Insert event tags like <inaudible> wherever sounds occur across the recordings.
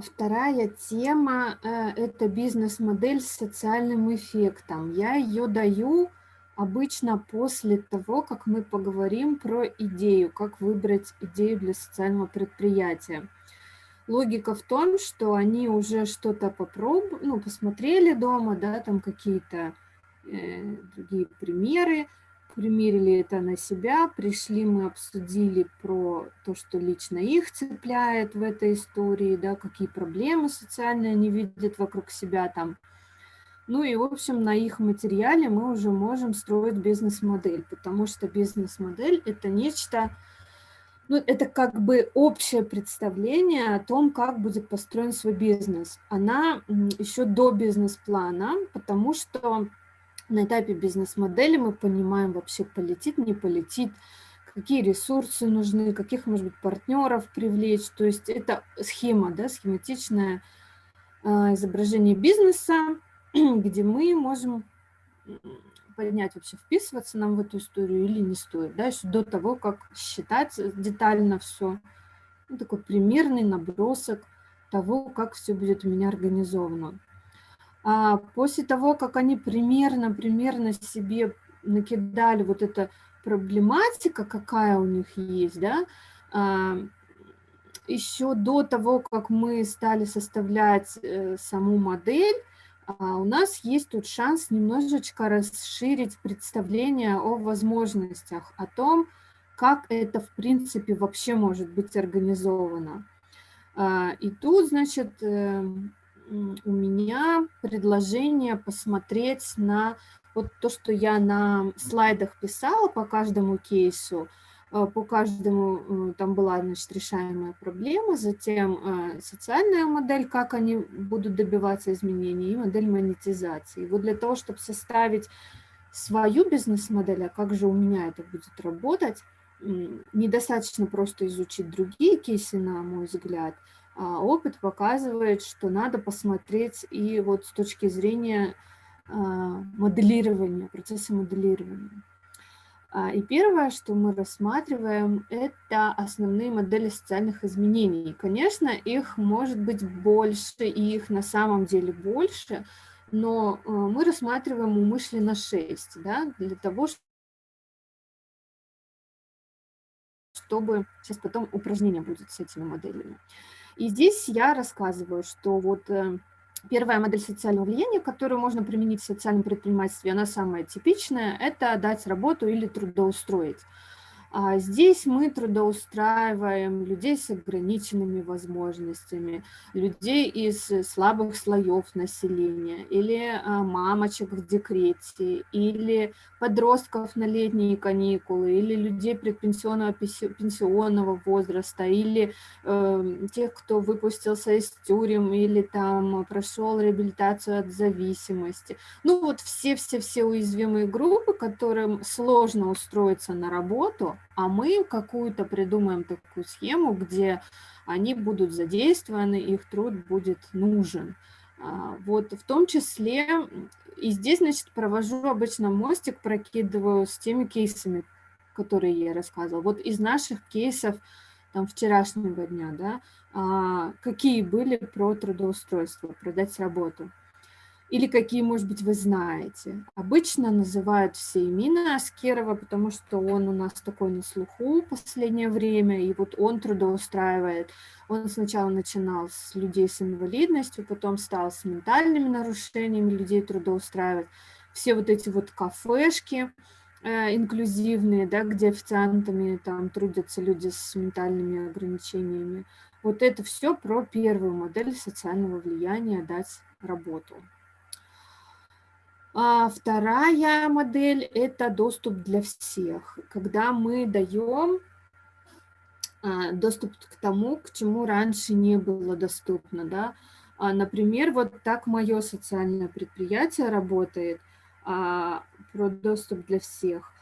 вторая тема э, – это бизнес-модель с социальным эффектом. Я ее даю обычно после того, как мы поговорим про идею, как выбрать идею для социального предприятия. Логика в том, что они уже что-то попробовали, ну, посмотрели дома, да, там какие-то э, другие примеры, примерили это на себя, пришли, мы обсудили про то, что лично их цепляет в этой истории, да, какие проблемы социальные они видят вокруг себя там. Ну и, в общем, на их материале мы уже можем строить бизнес-модель, потому что бизнес-модель – это нечто, ну, это как бы общее представление о том, как будет построен свой бизнес. Она еще до бизнес-плана, потому что на этапе бизнес-модели мы понимаем вообще, полетит, не полетит, какие ресурсы нужны, каких, может быть, партнеров привлечь. То есть это схема, да, схематичное а, изображение бизнеса, <clears throat> где мы можем понять, вообще вписываться нам в эту историю или не стоит, да, еще до того, как считать детально все. Ну, такой примерный набросок того, как все будет у меня организовано. А после того, как они примерно, примерно себе накидали вот эта проблематика, какая у них есть, да, а, еще до того, как мы стали составлять э, саму модель, а, у нас есть тут шанс немножечко расширить представление о возможностях, о том, как это в принципе вообще может быть организовано. И тут, значит, эм, у меня предложение посмотреть на вот то, что я на слайдах писала по каждому кейсу, э, по каждому, э, там была, значит, решаемая проблема, затем э, социальная модель, как они будут добиваться изменений, и модель монетизации. Вот для того, чтобы составить свою бизнес-модель, а как же у меня это будет работать, недостаточно просто изучить другие кейсы, на мой взгляд, опыт показывает, что надо посмотреть и вот с точки зрения а, моделирования, процесса моделирования. А, и первое, что мы рассматриваем, это основные модели социальных изменений. Конечно, их может быть больше, и их на самом деле больше, но мы рассматриваем умышленно 6, да, для того, чтобы... Сейчас потом упражнение будет с этими моделями. И здесь я рассказываю, что вот э, первая модель социального влияния, которую можно применить в социальном предпринимательстве, она самая типичная, это дать работу или трудоустроить. А здесь мы трудоустраиваем людей с ограниченными возможностями, людей из слабых слоев населения, или а, мамочек в декрете, или подростков на летние каникулы, или людей предпенсионного пенсионного возраста, или э, тех, кто выпустился из тюрем, или там прошел реабилитацию от зависимости. Ну вот все-все-все уязвимые группы, которым сложно устроиться на работу, а мы какую-то придумаем такую схему, где они будут задействованы, их труд будет нужен. А, вот в том числе, и здесь, значит, провожу обычно мостик, прокидываю с теми кейсами, которые я рассказывала. Вот из наших кейсов там, вчерашнего дня, да, а, какие были про трудоустройство, продать работу или какие, может быть, вы знаете. Обычно называют все имена Аскерова, потому что он у нас такой на слуху в последнее время, и вот он трудоустраивает. Он сначала начинал с людей с инвалидностью, потом стал с ментальными нарушениями людей трудоустраивать. Все вот эти вот кафешки э, инклюзивные, да, где официантами там трудятся люди с ментальными ограничениями. Вот это все про первую модель социального влияния дать работу. А вторая модель – это доступ для всех, когда мы даем а, доступ к тому, к чему раньше не было доступно. Да? А, например, вот так мое социальное предприятие работает, а, про доступ для всех.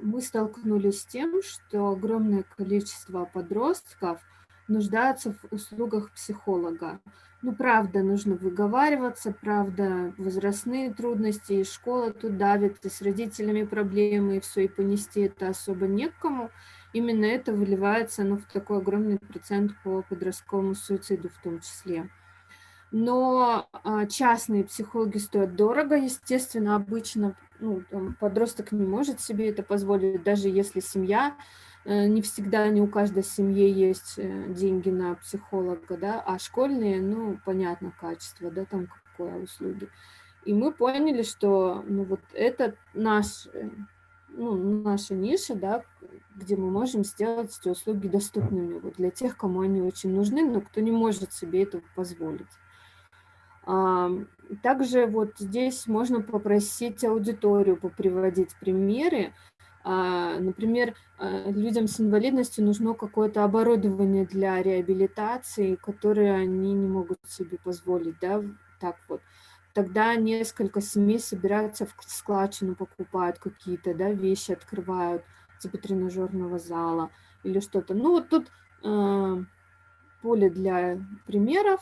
Мы столкнулись с тем, что огромное количество подростков нуждаются в услугах психолога. Ну, правда, нужно выговариваться, правда, возрастные трудности, и школа тут давит, и с родителями проблемы, и все, и понести это особо некому. именно это выливается ну, в такой огромный процент по подростковому суициду в том числе. Но а, частные психологи стоят дорого, естественно, обычно ну, там, подросток не может себе это позволить, даже если семья, не всегда, не у каждой семьи есть э, деньги на психолога, да, а школьные, ну, понятно, качество, да, там какое услуги. И мы поняли, что ну, вот это наш, э, ну, наша ниша, да, где мы можем сделать эти услуги доступными вот, для тех, кому они очень нужны, но кто не может себе этого позволить. Также вот здесь можно попросить аудиторию поприводить примеры. А, например, а, людям с инвалидностью нужно какое-то оборудование для реабилитации, которое они не могут себе позволить, да, так вот. Тогда несколько семей собираются в складчину, покупают какие-то да, вещи, открывают, типа тренажерного зала или что-то. Ну вот тут э, поле для примеров.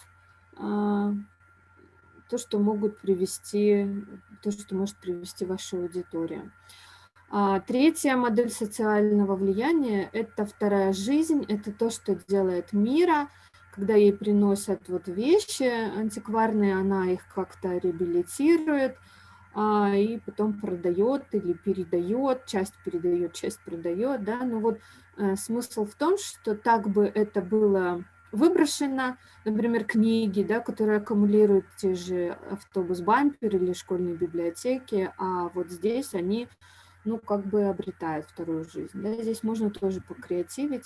Э, то, что могут привести, то, что может привести ваша аудитория. Третья модель социального влияния – это вторая жизнь, это то, что делает мира, когда ей приносят вот вещи антикварные, она их как-то реабилитирует, а, и потом продает или передает, часть передает, часть продает, да, но вот э, смысл в том, что так бы это было выброшено, например, книги, да, которые аккумулируют те же автобус-бампер или школьные библиотеки, а вот здесь они, ну, как бы обретают вторую жизнь. Да. Здесь можно тоже покреативить,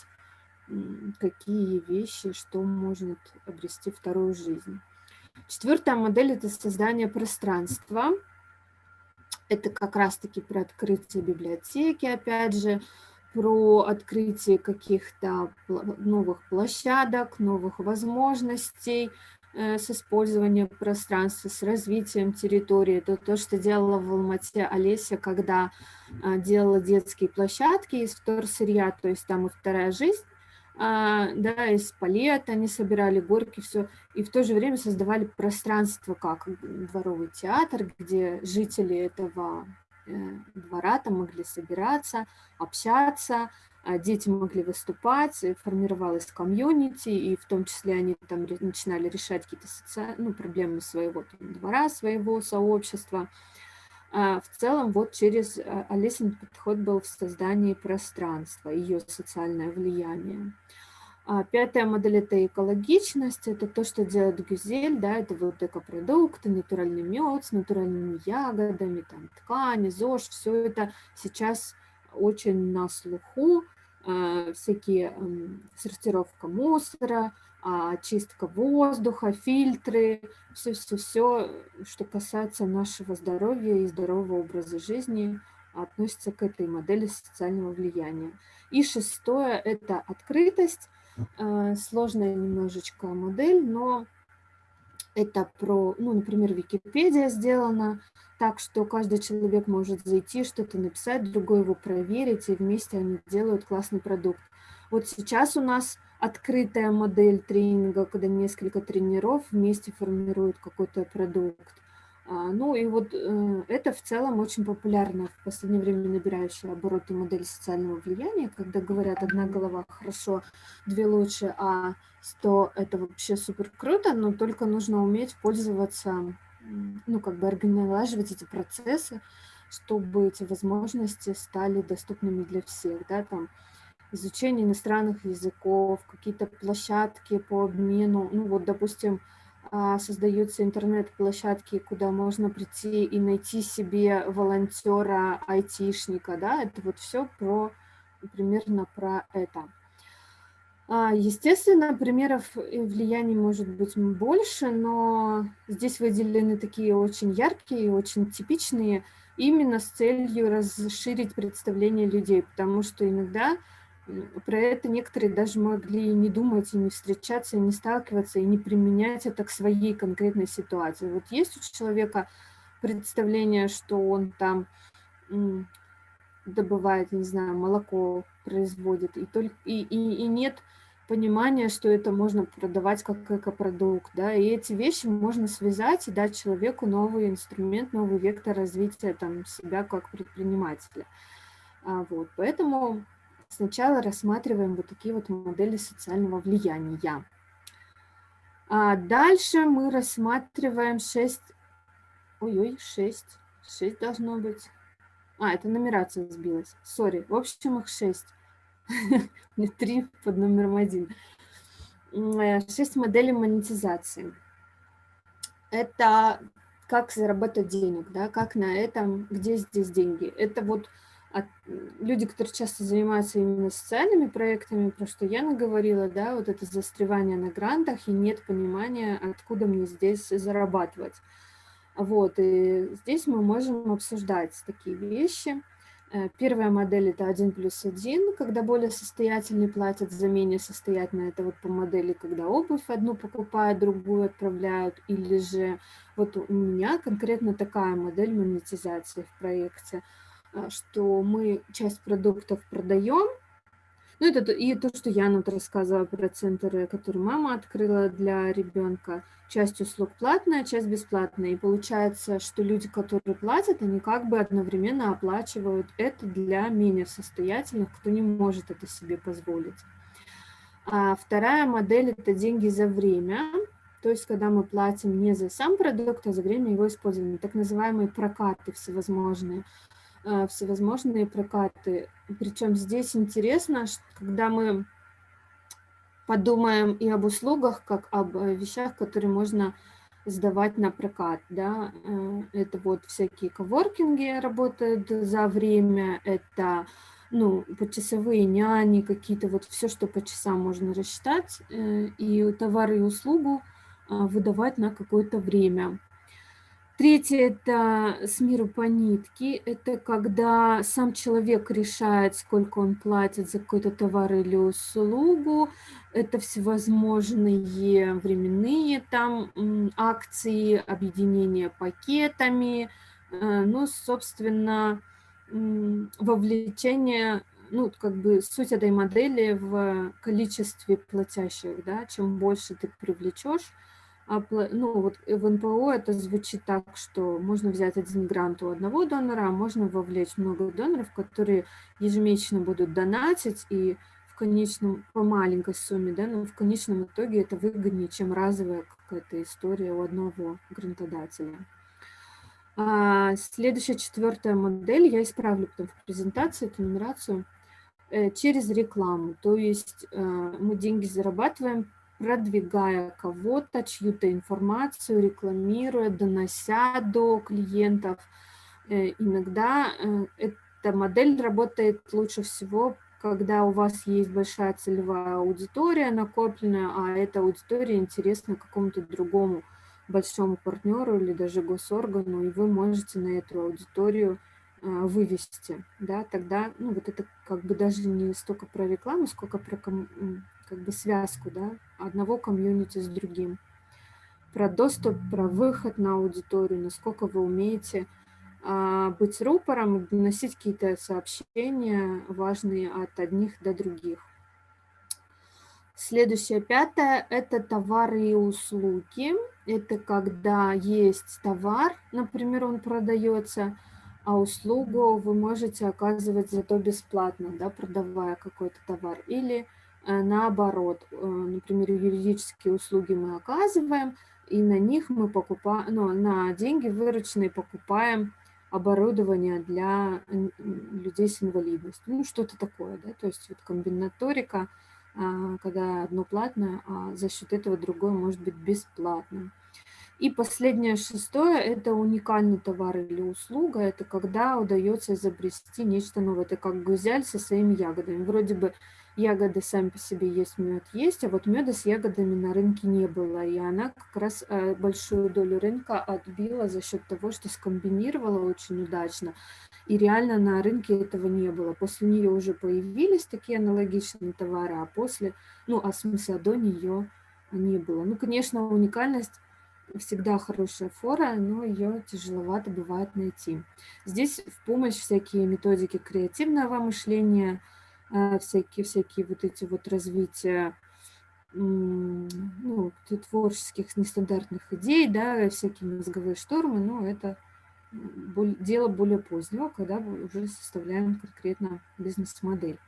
какие вещи, что может обрести вторую жизнь. Четвертая модель – это создание пространства. Это как раз-таки про открытие библиотеки, опять же, про открытие каких-то новых площадок, новых возможностей с использованием пространства, с развитием территории. Это то, что делала в Алмате Олеся, когда э, делала детские площадки из вторсырья, то есть там и вторая жизнь, а, да, из палет они собирали горки, все, и в то же время создавали пространство, как дворовый театр, где жители этого Э, двора, там могли собираться, общаться, а дети могли выступать, формировалась комьюнити, и в том числе они там начинали решать какие-то соци... ну, проблемы своего там, двора, своего сообщества. А в целом вот через а, Алисин подход был в создании пространства, ее социальное влияние. А пятая модель – это экологичность, это то, что делает Гюзель, да, это вот экопродукты, натуральный мед с натуральными ягодами, там, ткани, ЗОЖ, все это сейчас очень на слуху, э, всякие сортировка мусора, э, очистка воздуха, фильтры, все-все-все, что касается нашего здоровья и здорового образа жизни, относится к этой модели социального влияния. И шестое – это открытость, сложная немножечко модель, но это про, ну, например, Википедия сделана так, что каждый человек может зайти, что-то написать, другой его проверить, и вместе они делают классный продукт. Вот сейчас у нас открытая модель тренинга, когда несколько тренеров вместе формируют какой-то продукт. А, ну и вот э, это в целом очень популярно в последнее время набирающая обороты модель социального влияния, когда говорят одна голова хорошо, две лучше, а сто это вообще супер круто, но только нужно уметь пользоваться, ну как бы организовать эти процессы, чтобы эти возможности стали доступными для всех, да, там изучение иностранных языков, какие-то площадки по обмену, ну вот, допустим, создаются интернет-площадки, куда можно прийти и найти себе волонтера, айтишника, да, это вот все про, примерно про это. А, естественно, примеров влияния может быть больше, но здесь выделены такие очень яркие, очень типичные, именно с целью расширить представление людей, потому что иногда про это некоторые даже могли не думать, и не встречаться, и не сталкиваться, и не применять это к своей конкретной ситуации. Вот есть у человека представление, что он там добывает, не знаю, молоко производит, и, только, и, и, и нет понимания, что это можно продавать как экопродукт, да, и эти вещи можно связать и дать человеку новый инструмент, новый вектор развития там, себя как предпринимателя. А, вот, поэтому сначала рассматриваем вот такие вот модели социального влияния. А дальше мы рассматриваем 6... Ой-ой, 6. 6 должно быть. А, это нумерация сбилась. Сори. В общем, их 6. <laughs> Мне 3 под номером 1. 6 моделей монетизации. Это как заработать денег, да, как на этом, где здесь деньги. Это вот от, люди, которые часто занимаются именно социальными проектами, про что я наговорила, да, вот это застревание на грантах и нет понимания, откуда мне здесь зарабатывать. Вот, и здесь мы можем обсуждать такие вещи. Э, первая модель – это 1 плюс 1, когда более состоятельные платят за менее состоятельные. Это вот по модели, когда обувь одну покупают, другую отправляют. Или же вот у меня конкретно такая модель монетизации в проекте – что мы часть продуктов продаем. Ну, это и то, что я вот рассказывала про центры, которые мама открыла для ребенка. Часть услуг платная, часть бесплатная. И получается, что люди, которые платят, они как бы одновременно оплачивают это для менее состоятельных, кто не может это себе позволить. А вторая модель – это деньги за время. То есть, когда мы платим не за сам продукт, а за время его использования, так называемые прокаты всевозможные. А, всевозможные прокаты. Причем здесь интересно, когда мы подумаем и об услугах, как об э, вещах, которые можно сдавать на прокат. Да? Э, это вот всякие коворкинги работают за время, это ну, почасовые няни, какие-то вот все, что по часам можно рассчитать, э, и товары и услугу а, выдавать на какое-то время. Третье – это с миру по нитке. Это когда сам человек решает, сколько он платит за какой-то товар или услугу. Это всевозможные временные там акции, объединения пакетами. Э, ну, собственно, вовлечение, ну, как бы суть этой модели в количестве платящих, да, чем больше ты привлечешь, ну, вот в НПО это звучит так, что можно взять один грант у одного донора, а можно вовлечь много доноров, которые ежемесячно будут донатить, и в конечном, по маленькой сумме, да, но в конечном итоге это выгоднее, чем разовая какая-то история у одного грантодателя. А следующая, четвертая модель, я исправлю потом в презентации эту нумерацию, э, через рекламу. То есть э, мы деньги зарабатываем продвигая кого-то, чью-то информацию, рекламируя, донося до клиентов. Э, иногда э, эта модель работает лучше всего, когда у вас есть большая целевая аудитория накопленная, а эта аудитория интересна какому-то другому большому партнеру или даже госоргану, и вы можете на эту аудиторию э, вывести, да, тогда, ну, вот это как бы даже не столько про рекламу, сколько про как бы связку да, одного комьюнити с другим. Про доступ, про выход на аудиторию, насколько вы умеете а, быть рупором и доносить какие-то сообщения важные от одних до других. Следующее, пятое, это товары и услуги. Это когда есть товар, например, он продается, а услугу вы можете оказывать зато бесплатно, да, продавая какой-то товар. Или наоборот, э, например, юридические услуги мы оказываем, и на них мы покупаем, ну, на деньги вырученные покупаем оборудование для людей с инвалидностью. Ну, что-то такое, да, то есть вот комбинаторика, а, когда одно платное, а за счет этого другое может быть бесплатным. И последнее, шестое, это уникальный товар или услуга. Это когда удается изобрести нечто новое. Это как гузяль со своими ягодами. Вроде бы ягоды сами по себе есть, мед есть, а вот меда с ягодами на рынке не было. И она как раз э, большую долю рынка отбила за счет того, что скомбинировала очень удачно. И реально на рынке этого не было. После нее уже появились такие аналогичные товары, а после, ну, а в смысле, до нее не было. Ну, конечно, уникальность всегда хорошая фора, но ее тяжеловато бывает найти. Здесь в помощь всякие методики креативного мышления – а, всякие, всякие вот эти вот развития ну, творческих нестандартных идей, да, всякие мозговые штормы, но это дело более позднего, когда уже составляем конкретно бизнес-модель.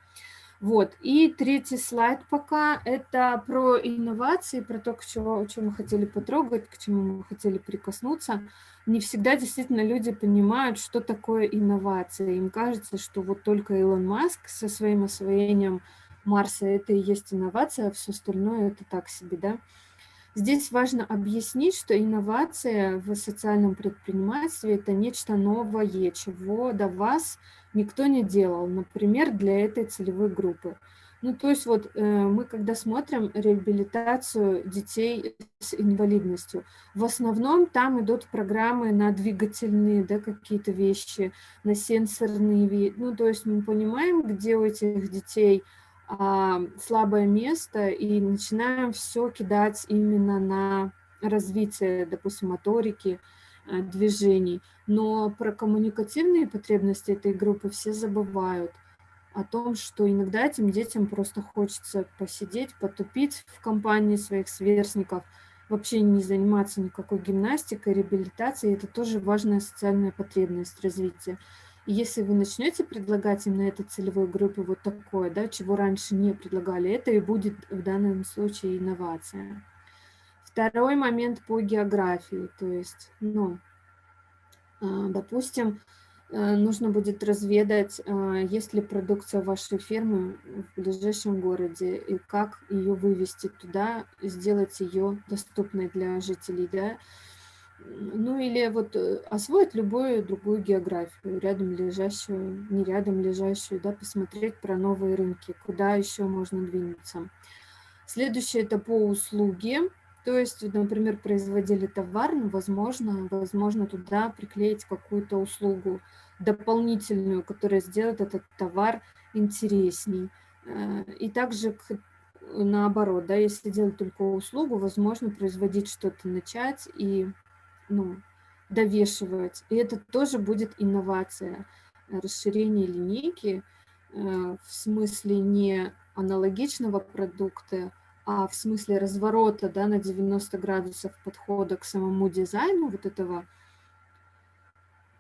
Вот. И третий слайд пока – это про инновации, про то, к чему, о чем мы хотели потрогать, к чему мы хотели прикоснуться. Не всегда действительно люди понимают, что такое инновация. Им кажется, что вот только Илон Маск со своим освоением Марса – это и есть инновация, а все остальное – это так себе, да? Здесь важно объяснить, что инновация в социальном предпринимательстве – это нечто новое, чего до вас никто не делал, например, для этой целевой группы. Ну, то есть вот э, мы, когда смотрим реабилитацию детей с инвалидностью, в основном там идут программы на двигательные да, какие-то вещи, на сенсорные, ну, то есть мы понимаем, где у этих детей – а, слабое место и начинаем все кидать именно на развитие, допустим, моторики, э, движений. Но про коммуникативные потребности этой группы все забывают о том, что иногда этим детям просто хочется посидеть, потупить в компании своих сверстников, вообще не заниматься никакой гимнастикой, реабилитацией. Это тоже важная социальная потребность развития если вы начнете предлагать именно этой целевой группе вот такое, да, чего раньше не предлагали, это и будет в данном случае инновация. Второй момент по географии, то есть, ну, а, допустим, э, нужно будет разведать, а, есть ли продукция вашей фирмы в ближайшем городе и как ее вывести туда, сделать ее доступной для жителей, да, ну или вот э, освоить любую другую географию, рядом лежащую, не рядом лежащую, да, посмотреть про новые рынки, куда еще можно двинуться. Следующее это по услуге, то есть, например, производили товар, но возможно, возможно туда приклеить какую-то услугу дополнительную, которая сделает этот товар интересней. Э, и также наоборот, да, если делать только услугу, возможно производить что-то начать и ну, довешивать. И это тоже будет инновация, э, расширение линейки э, в смысле не аналогичного продукта, а в смысле разворота да, на 90 градусов подхода к самому дизайну вот этого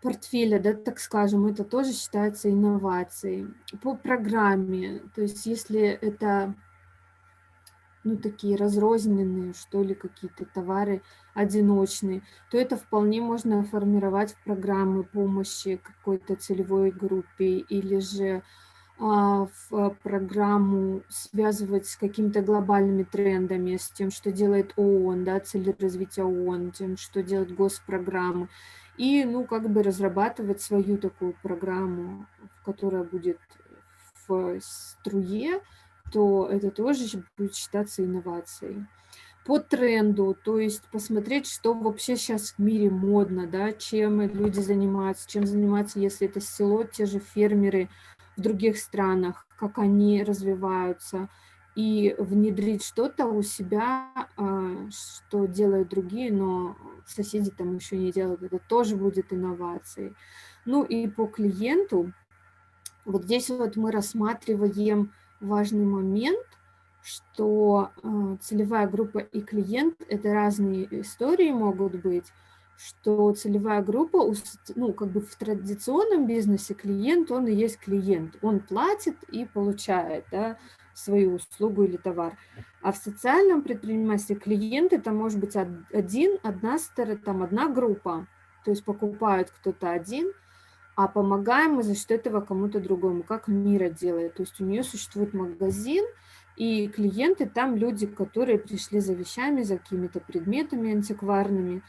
портфеля, да, так скажем, это тоже считается инновацией. По программе, то есть если это ну, такие разрозненные, что ли, какие-то товары одиночные, то это вполне можно формировать в программы помощи какой-то целевой группе или же а, в программу связывать с какими-то глобальными трендами, с тем, что делает ООН, да, цели развития ООН, тем, что делают госпрограммы, и, ну, как бы разрабатывать свою такую программу, которая будет в струе, то это тоже будет считаться инновацией. По тренду, то есть посмотреть, что вообще сейчас в мире модно, да, чем люди занимаются, чем занимаются, если это село, те же фермеры в других странах, как они развиваются, и внедрить что-то у себя, а, что делают другие, но соседи там еще не делают, это тоже будет инновацией. Ну и по клиенту, вот здесь вот мы рассматриваем важный момент, что э, целевая группа и клиент – это разные истории могут быть, что целевая группа, ну, как бы в традиционном бизнесе клиент, он и есть клиент. Он платит и получает да, свою услугу или товар. А в социальном предпринимательстве клиент – это может быть один, одна там одна группа. То есть покупает кто-то один – а помогаем мы за счет этого кому-то другому, как Мира делает. То есть у нее существует магазин, и клиенты там люди, которые пришли за вещами, за какими-то предметами антикварными.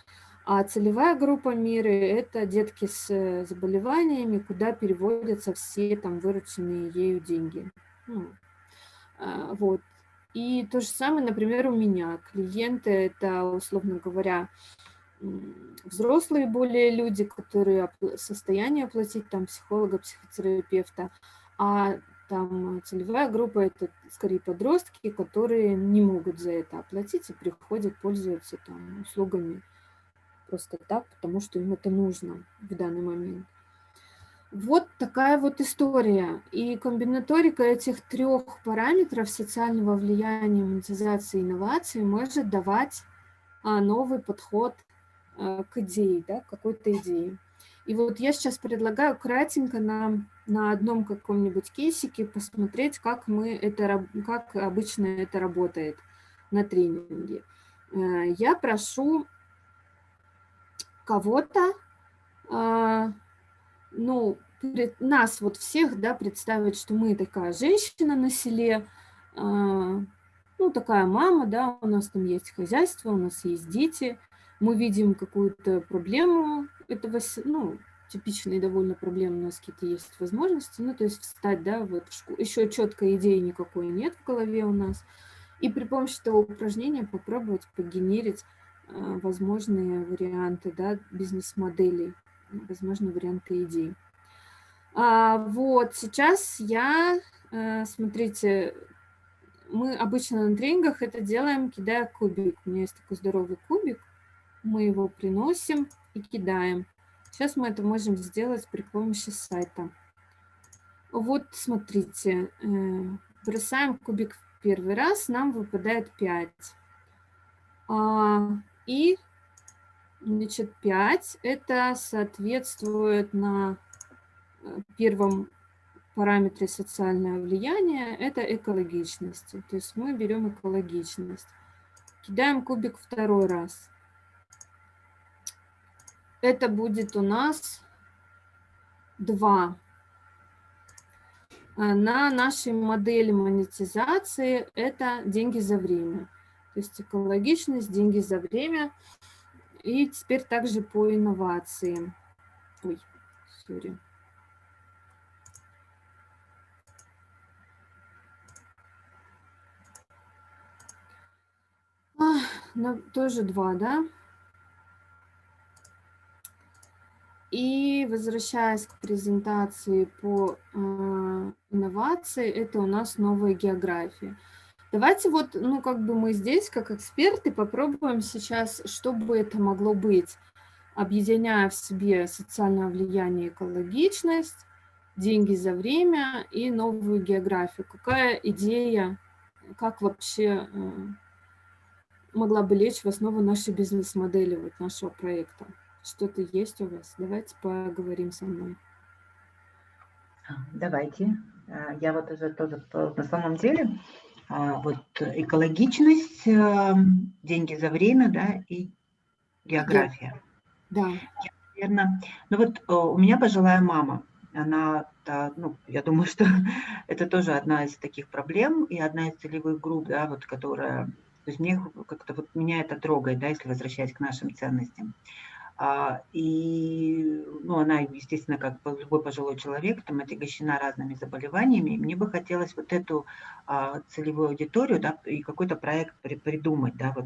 А целевая группа Миры – это детки с э, заболеваниями, куда переводятся все там вырученные ею деньги. Ну, а, вот. И то же самое, например, у меня. Клиенты – это, условно говоря, взрослые более люди, которые в состоянии оплатить там психолога, психотерапевта, а там целевая группа – это скорее подростки, которые не могут за это оплатить и приходят, пользуются там услугами просто так, потому что им это нужно в данный момент. Вот такая вот история. И комбинаторика этих трех параметров социального влияния, монетизации и инновации может давать а, новый подход к идее, да, какой-то идее. И вот я сейчас предлагаю кратенько нам на одном каком-нибудь кейсике посмотреть, как, мы это, как обычно это работает на тренинге. Э, я прошу кого-то, а, ну, нас вот всех, да, представить, что мы такая женщина на селе, а, ну, такая мама, да, у нас там есть хозяйство, у нас есть дети, мы видим какую-то проблему этого, ну, типичные довольно проблемы, у нас какие-то есть возможности, ну, то есть встать, да, вот в школу. Еще четкой идеи никакой нет в голове у нас. И при помощи этого упражнения попробовать погенерить э, возможные варианты, да, бизнес-моделей, возможные варианты идей. А, вот, сейчас я, э, смотрите, мы обычно на тренингах это делаем, кидая кубик. У меня есть такой здоровый кубик, мы его приносим и кидаем. Сейчас мы это можем сделать при помощи сайта. Вот, смотрите, э, бросаем кубик в первый раз, нам выпадает 5. А, и, значит, 5 это соответствует на э, первом параметре социальное влияние, это экологичность. То есть мы берем экологичность. Кидаем кубик второй раз. Это будет у нас 2. А на нашей модели монетизации это деньги за время. То есть экологичность, деньги за время. И теперь также по инновациям. Ой, сори. А, тоже два, да? И возвращаясь к презентации по э, инновации, это у нас новая география. Давайте вот, ну, как бы мы здесь, как эксперты, попробуем сейчас, что бы это могло быть, объединяя в себе социальное влияние, экологичность, деньги за время и новую географию. Какая идея, как вообще э, могла бы лечь в основу нашей бизнес-модели, вот нашего проекта? Что-то есть у вас? Давайте поговорим со мной. А, давайте. А, я вот уже тоже на самом деле, а, вот экологичность, деньги за время, да, и география. Да. Я, наверное, ну вот у меня пожилая мама, она, да, ну, я думаю, что <laughs> это тоже одна из таких проблем и одна из целевых групп, да, вот, которая, то есть мне как-то вот меня это трогает, да, если возвращаясь к нашим ценностям. А, и ну, она, естественно, как любой пожилой человек, там отягощена разными заболеваниями. мне бы хотелось вот эту а, целевую аудиторию да, и какой-то проект придумать. Да, вот,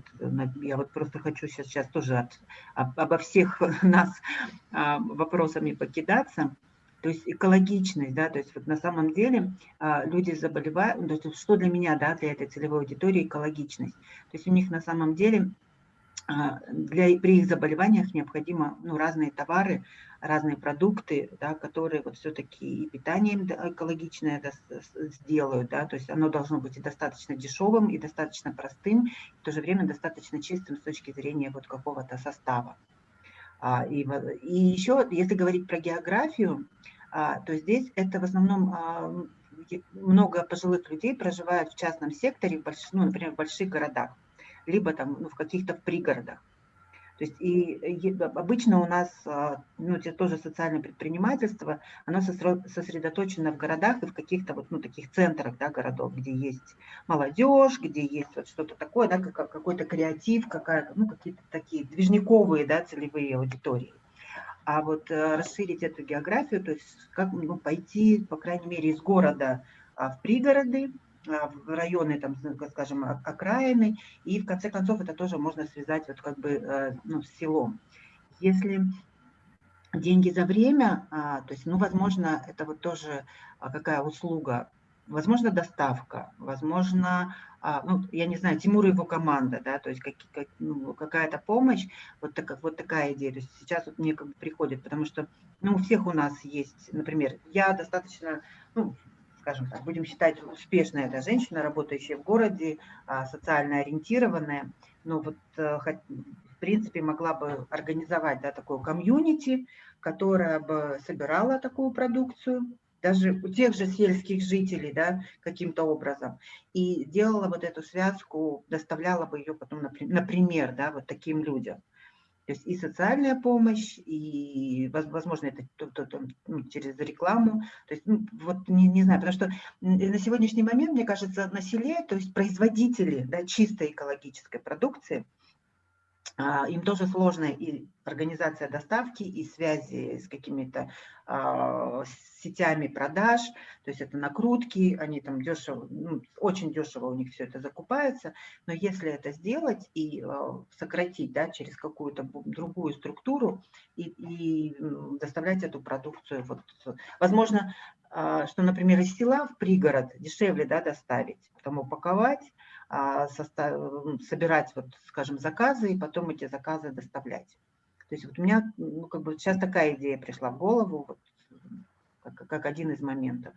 я вот просто хочу сейчас, сейчас тоже от, об, обо всех <laughs> нас а, вопросами покидаться. То есть экологичность, да, то есть вот на самом деле люди заболевают, то есть что для меня, да, для этой целевой аудитории экологичность. То есть у них на самом деле а, для, при их заболеваниях необходимо ну, разные товары, разные продукты, да, которые вот все-таки и питание экологичное сделают, да, то есть оно должно быть и достаточно дешевым, и достаточно простым, и в то же время достаточно чистым с точки зрения вот какого-то состава. А, и, и еще, если говорить про географию, а, то здесь это в основном а, много пожилых людей проживают в частном секторе, в больш, ну, например, в больших городах либо там ну, в каких-то пригородах. То есть и, и обычно у нас, а, ну, тоже социальное предпринимательство, оно сосредоточено в городах и в каких-то вот, ну, таких центрах, да, городов, где есть молодежь, где есть вот что-то такое, да, как, какой-то креатив, какая ну, какие-то такие движниковые, да, целевые аудитории. А вот э, расширить эту географию, то есть как ну, пойти, по крайней мере, из города а, в пригороды, в районы, там, скажем, окраины, и в конце концов это тоже можно связать вот как бы э, ну, с селом. Если деньги за время, а, то есть, ну, возможно, это вот тоже а, какая услуга, возможно, доставка, возможно, ну, я не знаю, Тимур и его команда, да, то есть как, как, ну, какая-то помощь, вот, так, вот такая идея. То есть сейчас вот мне как бы приходит, потому что, ну, у всех у нас есть, например, я достаточно, ну, скажем так, будем считать успешная эта женщина, работающая в городе, а, социально ориентированная, но вот э, в принципе могла бы организовать да, такое комьюнити, которая бы собирала такую продукцию, даже у тех же сельских жителей, да, каким-то образом, и делала вот эту связку, доставляла бы ее потом, например, да, вот таким людям. То есть и социальная помощь, и, возможно, это ну, через рекламу. То есть, ну, вот не, не знаю, потому что на сегодняшний момент, мне кажется, на селе, то есть производители да, чистой экологической продукции, им тоже сложно и организация доставки, и связи с какими-то а, сетями продаж, то есть это накрутки, они там дешево, ну, очень дешево у них все это закупается, но если это сделать и а, сократить да, через какую-то другую структуру и, и доставлять эту продукцию, вот, возможно, что, например, из села в пригород дешевле да, доставить, потом упаковать, а, собирать, вот, скажем, заказы и потом эти заказы доставлять. То есть вот у меня ну, как бы сейчас такая идея пришла в голову, вот, как, как один из моментов.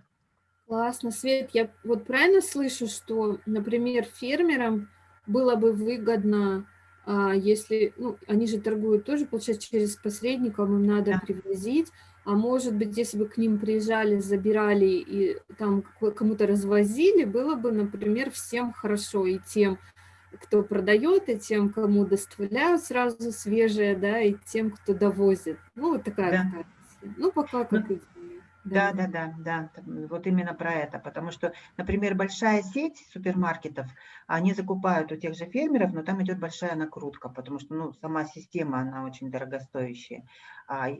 Классно, Свет, я вот правильно слышу, что, например, фермерам было бы выгодно, а, если, ну, они же торгуют тоже, получается, через посредников, им надо да. привозить, а может быть, если бы к ним приезжали, забирали и там кому-то развозили, было бы, например, всем хорошо, и тем, кто продает, и тем, кому доставляют сразу свежее, да, и тем, кто довозит. Ну, вот такая да. Ну, пока как ну, да, да, да, да, вот именно про это, потому что, например, большая сеть супермаркетов, они закупают у тех же фермеров, но там идет большая накрутка, потому что, ну, сама система, она очень дорогостоящая. А,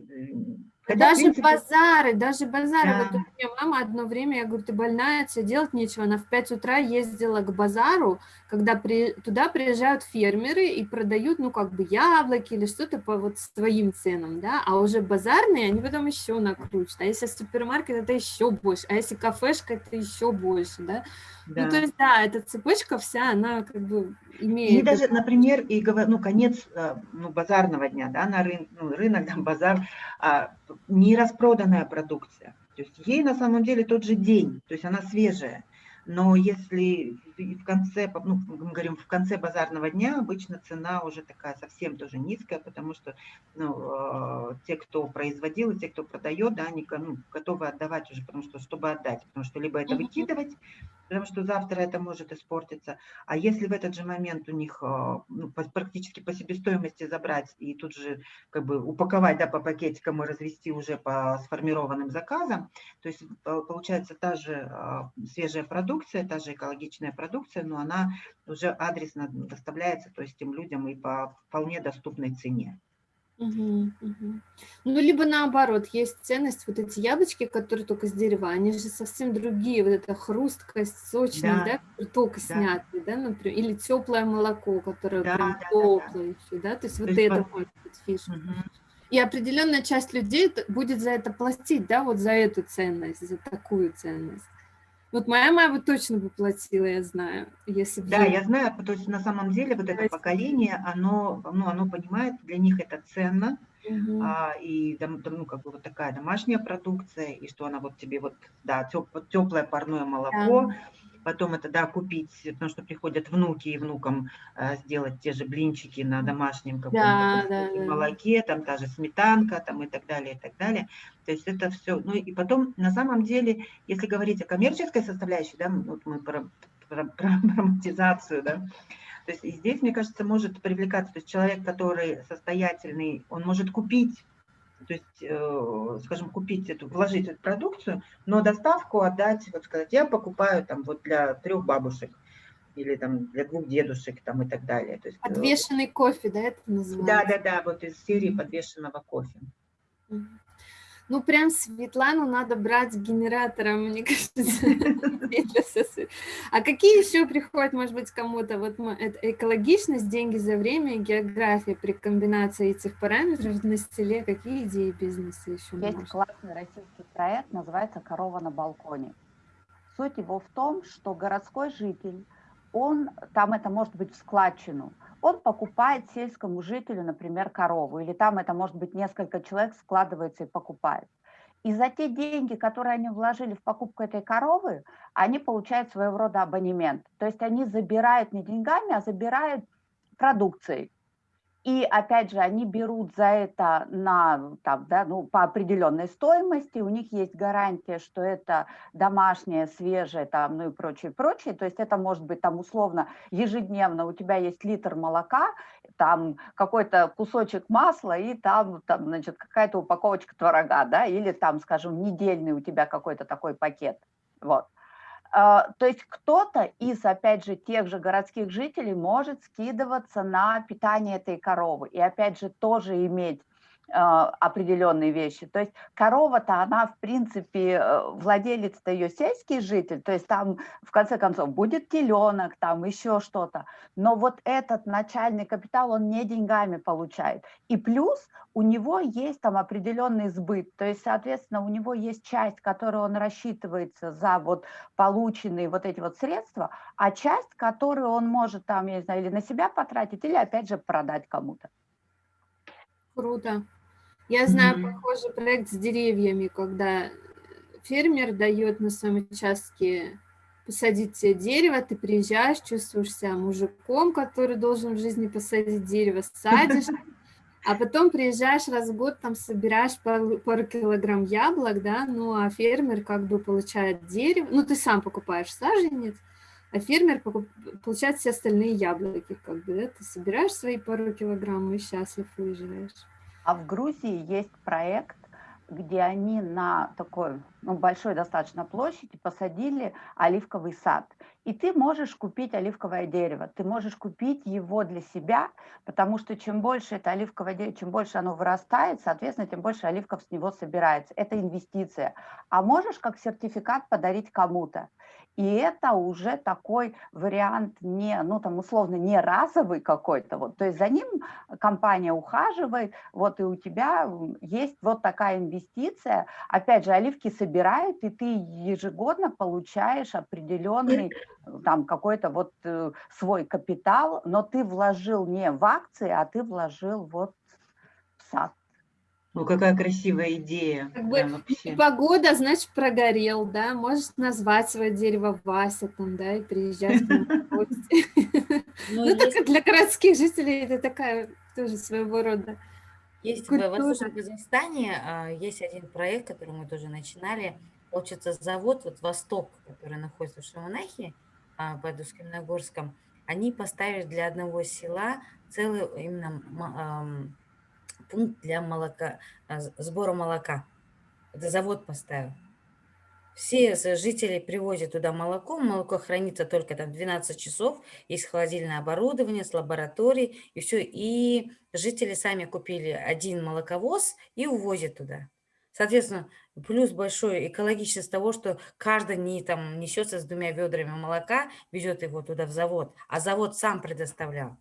Хотя, даже принципе... базары, даже базары. Да. Вот у меня мама одно время, я говорю, ты больная, тебе делать нечего. Она в 5 утра ездила к базару, когда при... туда приезжают фермеры и продают, ну, как бы яблоки или что-то по вот своим ценам, да, а уже базарные, они потом еще накрутят. А если супермаркет, это еще больше, а если кафешка, это еще больше, да. Да. Ну, то есть, да, эта цепочка вся, она как бы имеет... И даже, например, и, ну, конец э, ну, базарного дня, да, на рын, ну, рынок, там, базар, а, не распроданная продукция. То есть ей на самом деле тот же день, то есть она свежая. Но если в конце, ну, мы говорим, в конце базарного дня обычно цена уже такая совсем тоже низкая, потому что ну, э, те, кто производил, и те, кто продает, да, они ну, готовы отдавать уже, потому что, чтобы отдать, потому что либо это выкидывать, потому что завтра это может испортиться. А если в этот же момент у них а, ну, практически по себестоимости забрать и тут же как бы упаковать да, по пакетикам и развести уже по сформированным заказам, то есть получается та же свежая продукция, та же экологичная продукция, но она уже адресно доставляется то есть тем людям и по вполне доступной цене. Угу, угу. Ну, либо наоборот, есть ценность, вот эти яблочки, которые только с дерева, они же совсем другие, вот эта хрусткость, сочность, да, да только да. снятые, да, например, или теплое молоко, которое да, прям да, теплое да, да. да, то есть то вот есть это может быть фишка. Угу. И определенная часть людей будет за это платить, да, вот за эту ценность, за такую ценность. Вот моя мама точно бы платила, я знаю, если бы... Да, я знаю, то есть на самом деле вот это поколение, оно, ну, оно понимает, для них это ценно, угу. а, и ну, как бы вот такая домашняя продукция, и что она вот тебе вот, да, теплое парное молоко, да потом это, да, купить, потому что приходят внуки и внукам э, сделать те же блинчики на домашнем каком-то да, да, молоке, там та же сметанка, там и так далее, и так далее. То есть это все, ну и потом, на самом деле, если говорить о коммерческой составляющей, да, вот мы про, про, <laughs> про монетизацию, да, то есть здесь, мне кажется, может привлекаться, то есть человек, который состоятельный, он может купить то есть, э, скажем, купить эту, вложить эту продукцию, но доставку отдать, вот сказать, я покупаю там вот для трех бабушек или там для двух дедушек там и так далее. То есть, э, Подвешенный кофе, да, это называется? Да, да, да, вот из серии подвешенного кофе. Ну, прям Светлану надо брать генератором, мне <laughs> кажется. А какие еще приходят, может быть, кому-то? Вот экологичность, деньги за время, география при комбинации этих параметров на стиле. Какие идеи бизнеса еще Есть классный российский проект, называется «Корова на балконе». Суть его в том, что городской житель, он, там это может быть в складчину – он покупает сельскому жителю, например, корову, или там это может быть несколько человек складывается и покупает. И за те деньги, которые они вложили в покупку этой коровы, они получают своего рода абонемент. То есть они забирают не деньгами, а забирают продукцией. И опять же, они берут за это на, там, да, ну, по определенной стоимости, у них есть гарантия, что это домашнее, свежее, там, ну и прочее, прочее. То есть это может быть там условно ежедневно у тебя есть литр молока, там какой-то кусочек масла и там, там значит, какая-то упаковочка творога, да, или там, скажем, недельный у тебя какой-то такой пакет. Вот. А, то есть кто-то из, опять же, тех же городских жителей может скидываться на питание этой коровы и, опять же, тоже иметь определенные вещи. То есть корова-то, она, в принципе, э, владелец-то ее сельский житель, то есть там, в конце концов, будет теленок, там еще что-то. Но вот этот начальный капитал, он не деньгами получает. И плюс у него есть там определенный сбыт, то есть, соответственно, у него есть часть, которую он рассчитывается за вот полученные вот эти вот средства, а часть, которую он может там, я не знаю, или на себя потратить, или опять же продать кому-то. Круто. Я знаю mm -hmm. похожий проект с деревьями, когда фермер дает на своем участке посадить тебе дерево, ты приезжаешь, чувствуешь себя мужиком, который должен в жизни посадить дерево, садишь, <laughs> а потом приезжаешь раз в год, там собираешь пару, пару килограмм яблок, да, ну а фермер как бы получает дерево, ну ты сам покупаешь саженец, а фермер покуп, получает все остальные яблоки, как бы, да, ты собираешь свои пару килограмм и счастлив уезжаешь. А в Грузии есть проект, где они на такой ну, большой достаточно площади посадили оливковый сад. И ты можешь купить оливковое дерево, ты можешь купить его для себя, потому что чем больше это оливковое дерево, чем больше оно вырастает, соответственно, тем больше оливков с него собирается. Это инвестиция. А можешь как сертификат подарить кому-то. И это уже такой вариант не, ну там условно не разовый какой-то, вот, то есть за ним компания ухаживает, вот и у тебя есть вот такая инвестиция, опять же, оливки собирают, и ты ежегодно получаешь определенный там какой-то вот э, свой капитал, но ты вложил не в акции, а ты вложил вот в сад. Ну, какая красивая идея. Как бы погода, значит, прогорел, да, можешь назвать свое дерево Вася там, да, и приезжать в <laughs> гости. <laughs> Ну, ну только для городских жителей это такая тоже своего рода Есть в Восточном Казахстане, а, есть один проект, который мы тоже начинали, получится завод, вот Восток, который находится в Шамонахе, а, под Уским-Нагорском, они поставили для одного села целый именно пункт для молока, а, сбора молока. Это завод поставил. Все жители привозят туда молоко, молоко хранится только там 12 часов, есть холодильное оборудование с лабораторией, и все. И жители сами купили один молоковоз и увозят туда. Соответственно, плюс большой экологичность того, что каждый не там несется с двумя ведрами молока, везет его туда в завод, а завод сам предоставлял.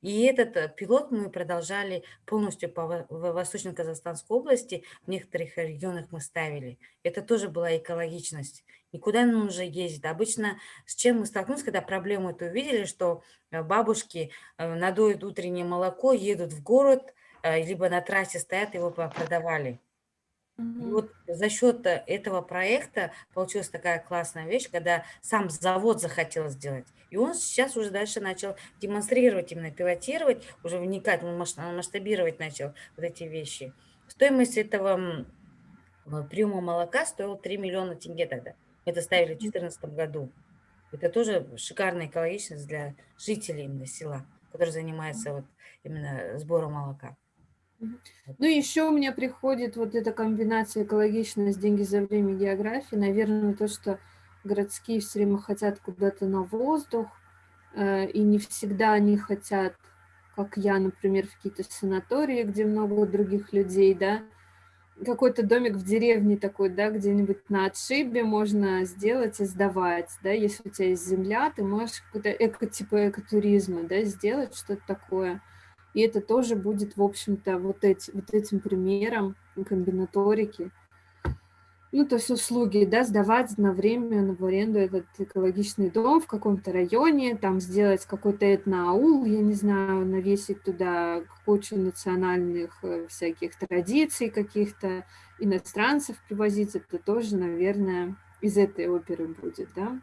И этот э, пилот мы продолжали полностью по Восточно-Казахстанской области, в некоторых регионах мы ставили. Это тоже была экологичность. Никуда не нужно ездить. Обычно с чем мы столкнулись, когда проблему эту увидели, что э, бабушки э, надуют утреннее молоко, едут в город, либо на трассе стоят, его продавали. И вот за счет э, этого проекта получилась такая классная вещь, когда сам завод захотел сделать. И он сейчас уже дальше начал демонстрировать, именно пилотировать, уже вникать, масштабировать начал вот эти вещи. Стоимость этого приема молока стоила 3 миллиона тенге тогда. Мы это ставили в 2014 году. Это тоже шикарная экологичность для жителей именно села, которые занимаются вот именно сбором молока. Ну, еще у меня приходит вот эта комбинация экологичность, деньги за время географии. Наверное, то, что городские все время хотят куда-то на воздух, э, и не всегда они хотят, как я, например, в какие-то санатории, где много других людей, да, какой-то домик в деревне такой, да, где-нибудь на отшибе можно сделать и сдавать, да, если у тебя есть земля, ты можешь какой-то эко, типа экотуризма, да, сделать что-то такое. И это тоже будет, в общем-то, вот, эти, вот этим примером комбинаторики. Ну, то есть услуги, да, сдавать на время в аренду этот экологичный дом в каком-то районе, там сделать какой-то этноаул, я не знаю, навесить туда кучу национальных э, всяких традиций каких-то, иностранцев привозить, это тоже, наверное, из этой оперы будет, да.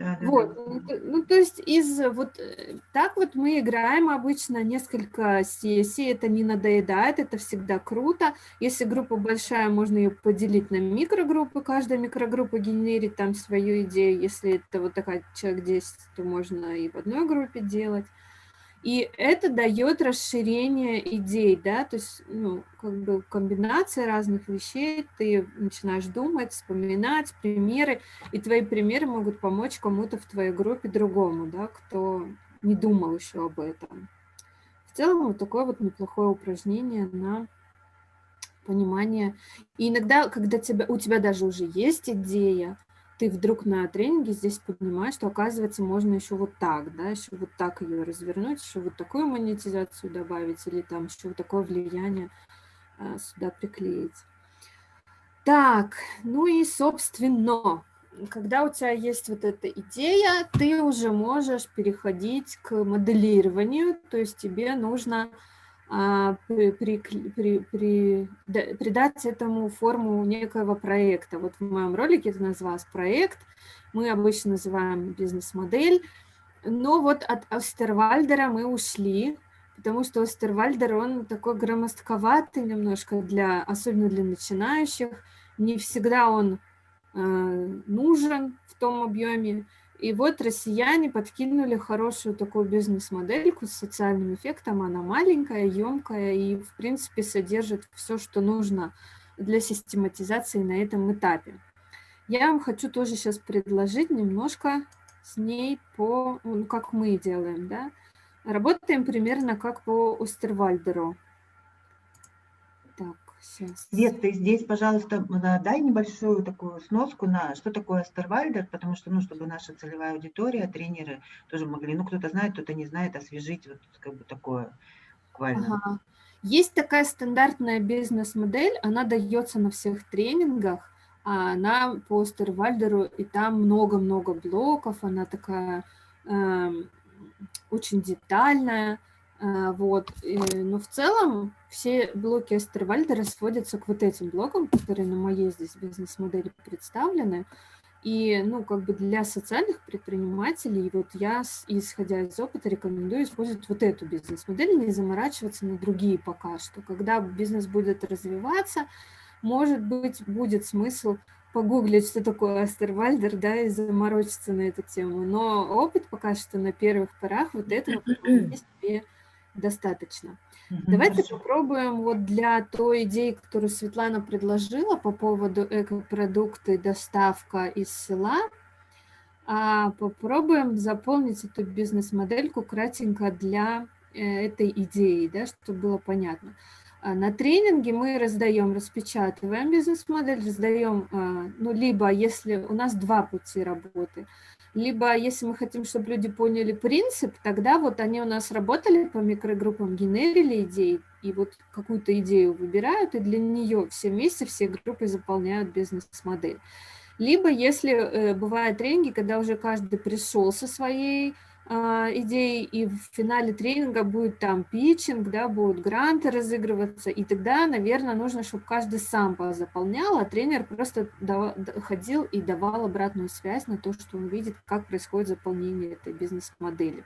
Да, вот, да. ну то есть из вот э, так вот мы играем обычно несколько сессий, это не надоедает, это всегда круто. Если группа большая, можно ее поделить на микрогруппы, каждая микрогруппа генерит там свою идею. Если это вот такая человек 10, то можно и в одной группе делать. И это дает расширение идей, да, то есть, ну, как бы комбинация разных вещей, ты начинаешь думать, вспоминать примеры, и твои примеры могут помочь кому-то в твоей группе другому, да, кто не думал еще об этом. В целом, вот такое вот неплохое упражнение на понимание. И иногда, когда тебя, у тебя даже уже есть идея, ты вдруг на тренинге здесь понимаешь, что, оказывается, можно еще вот так, да, еще вот так ее развернуть, еще вот такую монетизацию добавить или там еще вот такое влияние а, сюда приклеить. Так, ну и, собственно, когда у тебя есть вот эта идея, ты уже можешь переходить к моделированию, то есть тебе нужно а, при, при, при, придать этому форму некоего проекта. Вот в моем ролике это называлось проект, мы обычно называем бизнес-модель, но вот от Остервальдера мы ушли, потому что Остервальдер, он такой громоздковатый немножко, для, особенно для начинающих, не всегда он э, нужен в том объеме, и вот россияне подкинули хорошую такую бизнес-модельку с социальным эффектом. Она маленькая, емкая и, в принципе, содержит все, что нужно для систематизации на этом этапе. Я вам хочу тоже сейчас предложить немножко с ней по, ну, как мы делаем, да. Работаем примерно как по Остервальдеру. Свет, ты здесь, пожалуйста, дай небольшую такую сноску на что такое Астервальдер, потому что, ну, чтобы наша целевая аудитория, тренеры тоже могли, ну, кто-то знает, кто-то не знает, освежить вот как бы такое буквально. Ага. Есть такая стандартная бизнес-модель, она дается на всех тренингах, а она по Астервальдеру, и там много-много блоков, она такая э, очень детальная, вот. Но в целом все блоки Эстервальда сводятся к вот этим блокам, которые на моей здесь бизнес-модели представлены. И, ну, как бы для социальных предпринимателей, вот я, исходя из опыта, рекомендую использовать вот эту бизнес-модель, не заморачиваться на другие пока что. Когда бизнес будет развиваться, может быть, будет смысл погуглить, что такое Астервальдер, да, и заморочиться на эту тему. Но опыт пока что на первых порах вот этого <clears throat> себе достаточно. Угу, Давайте хорошо. попробуем вот для той идеи, которую Светлана предложила по поводу экопродукты, доставка из села, а, попробуем заполнить эту бизнес-модельку кратенько для э, этой идеи, да, чтобы было понятно. А, на тренинге мы раздаем, распечатываем бизнес-модель, раздаем, а, ну, либо если у нас два пути работы – либо если мы хотим, чтобы люди поняли принцип, тогда вот они у нас работали по микрогруппам, генерили идеи, и вот какую-то идею выбирают, и для нее все вместе, все группы заполняют бизнес-модель. Либо если э, бывают тренинги, когда уже каждый пришел со своей идей, и в финале тренинга будет там питчинг, да, будут гранты разыгрываться, и тогда, наверное, нужно, чтобы каждый сам заполнял, а тренер просто ходил и давал обратную связь на то, что он видит, как происходит заполнение этой бизнес-модели.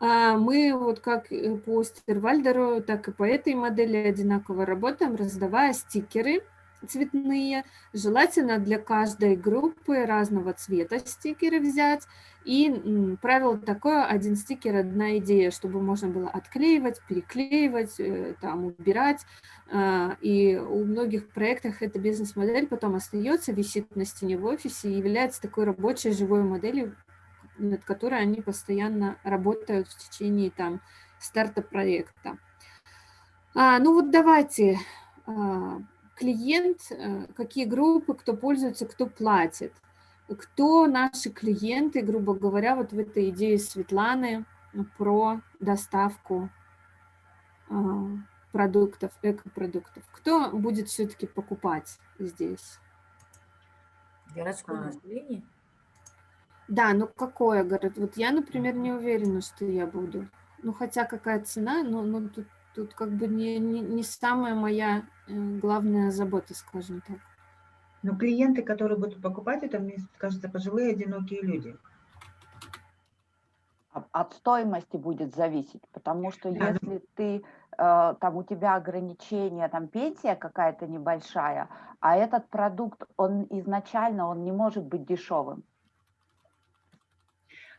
А, мы вот как по Стервальдеру, так и по этой модели одинаково работаем, раздавая стикеры – цветные. Желательно для каждой группы разного цвета стикеры взять. И правило такое, один стикер, одна идея, чтобы можно было отклеивать, переклеивать, э, там, убирать. А, и у многих проектах эта бизнес-модель потом остается, висит на стене в офисе и является такой рабочей живой моделью, над которой они постоянно работают в течение там, старта проекта. А, ну вот давайте а, клиент, э, какие группы, кто пользуется, кто платит. Кто наши клиенты, грубо говоря, вот в этой идее Светланы про доставку э, продуктов, экопродуктов. Кто будет все-таки покупать здесь? Городское а. население? Да, но какое город? Вот я, например, не уверена, что я буду. Ну, хотя какая цена, но, но тут Тут как бы не, не, не самая моя э, главная забота, скажем так. Но клиенты, которые будут покупать это, мне кажется, пожилые одинокие люди. От стоимости будет зависеть, потому что Да, ну если ты, э, там у тебя ограничение, там пенсия какая-то небольшая, а этот продукт, он изначально, он не может быть дешевым.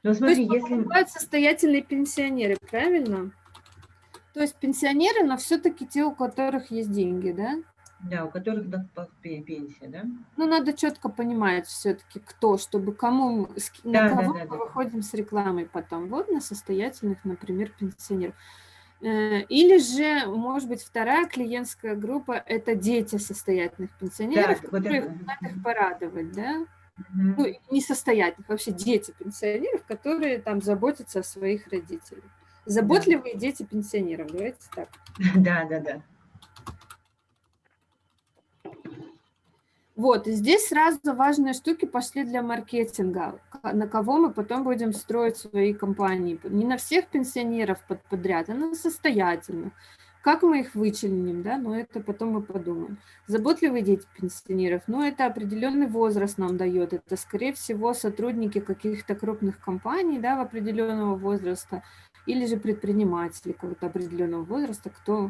Но То смотри, есть если... покупают состоятельные пенсионеры, правильно? То есть пенсионеры, но все-таки те, у которых есть деньги, да? Да, у которых да, пенсия, да? Ну, надо четко понимать все-таки, кто, чтобы кому, на Да, да, кого да, мы да. выходим с рекламой потом. Вот на состоятельных, например, пенсионеров. Э, Или же, может быть, вторая клиентская группа – это дети состоятельных пенсионеров, вот которые это. хотят их порадовать, да? Мгм. Ну, несостоятельных, вообще дети пенсионеров, которые там заботятся о своих родителях. Заботливые дети пенсионеров, давайте так. <laughs> Да, да, да. Вот, и здесь сразу важные штуки пошли для маркетинга, на кого мы потом будем строить свои компании. Не на всех пенсионеров под подряд, а на состоятельных. Как мы их вычленим, да, но это потом мы подумаем. Заботливые дети пенсионеров, ну, это определенный возраст нам дает. Это, скорее всего, сотрудники каких-то крупных компаний, да, в определенного возраста, или же предприниматели какого-то определенного возраста, кто,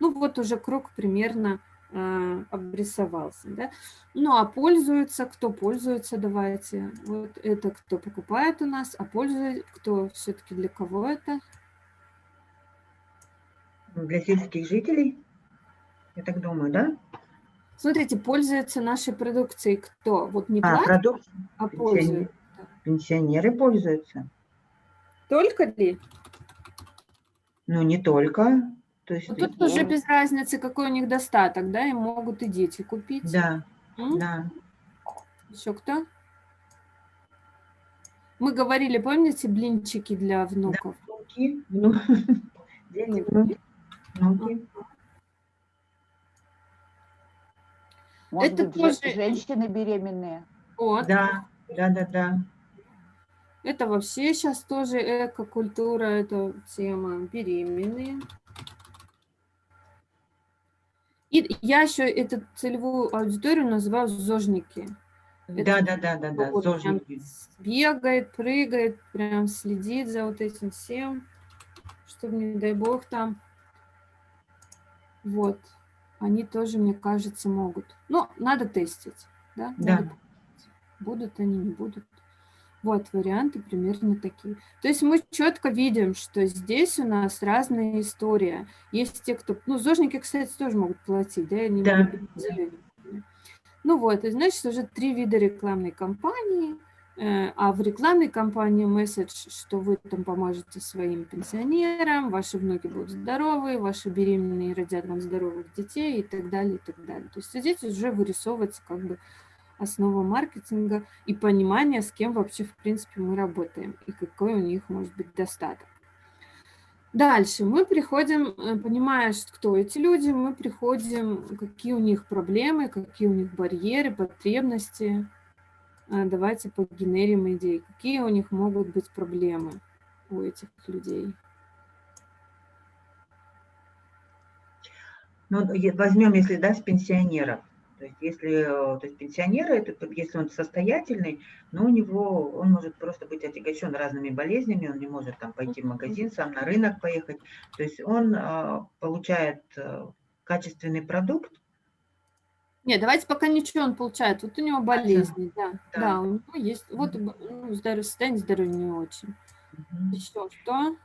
ну, вот уже круг примерно обрисовался, да. Ну, а пользуются, кто пользуется, давайте. Вот это кто покупает у нас, а пользуется, кто все-таки для кого это? Для сельских жителей, я так думаю, да? Смотрите, пользуется нашей продукцией кто? Вот не А, платит, продукт а пользуется. пенсионеры пользуются. Только ли? Ну, не только. То есть, Ну, тут уже без разницы, какой у них достаток, да, и могут и дети купить. да, М? да. Еще кто? Мы говорили, помните, блинчики для внуков? Внуки, вну- <laughs> дети, внуки, внуки. Может Это быть, же- тоже- женщины беременные. Вот. Да, да, да, да. Это вообще сейчас тоже эко-культура, это тема беременные. И я еще эту целевую аудиторию называю зожники. Да, да, да, да, да, зожники. Бегает, прыгает, прям следит за вот этим всем, чтобы, не дай бог, там. Вот. Они тоже, мне кажется, могут. Но надо тестить. Да? Да. Надо. Будут они, не будут. Вот варианты примерно такие. То есть мы четко видим, что здесь у нас разная история. Есть те, кто... Ну, зожники, кстати, тоже могут платить, да? Они Да. Ну вот, и значит, уже три вида рекламной кампании. Э, А в рекламной кампании месседж, что вы там поможете своим пенсионерам, ваши внуки будут здоровы, ваши беременные родят вам здоровых детей и так далее, и так далее. То есть здесь уже вырисовывается как бы основа маркетинга и понимание, с кем вообще, в принципе, мы работаем и какой у них может быть достаток. Дальше мы приходим, э, понимая, кто эти люди, мы приходим, какие у них проблемы, какие у них барьеры, потребности. А, Давайте погенерим идеи, какие у них могут быть проблемы у этих людей. Ну, возьмем, если, да, с пенсионеров. То есть, если, э, то есть пенсионеры, это, если он состоятельный, но у него, он может просто быть отягощен разными болезнями, он не может там пойти в магазин, сам на рынок поехать. То есть он а, получает э, качественный продукт, Нет, давайте пока ничего он получает. Вот у него болезни, да. Да. Да, у него есть, вот ну, здоровье, состояние здоровья не очень. Мгм. Еще что?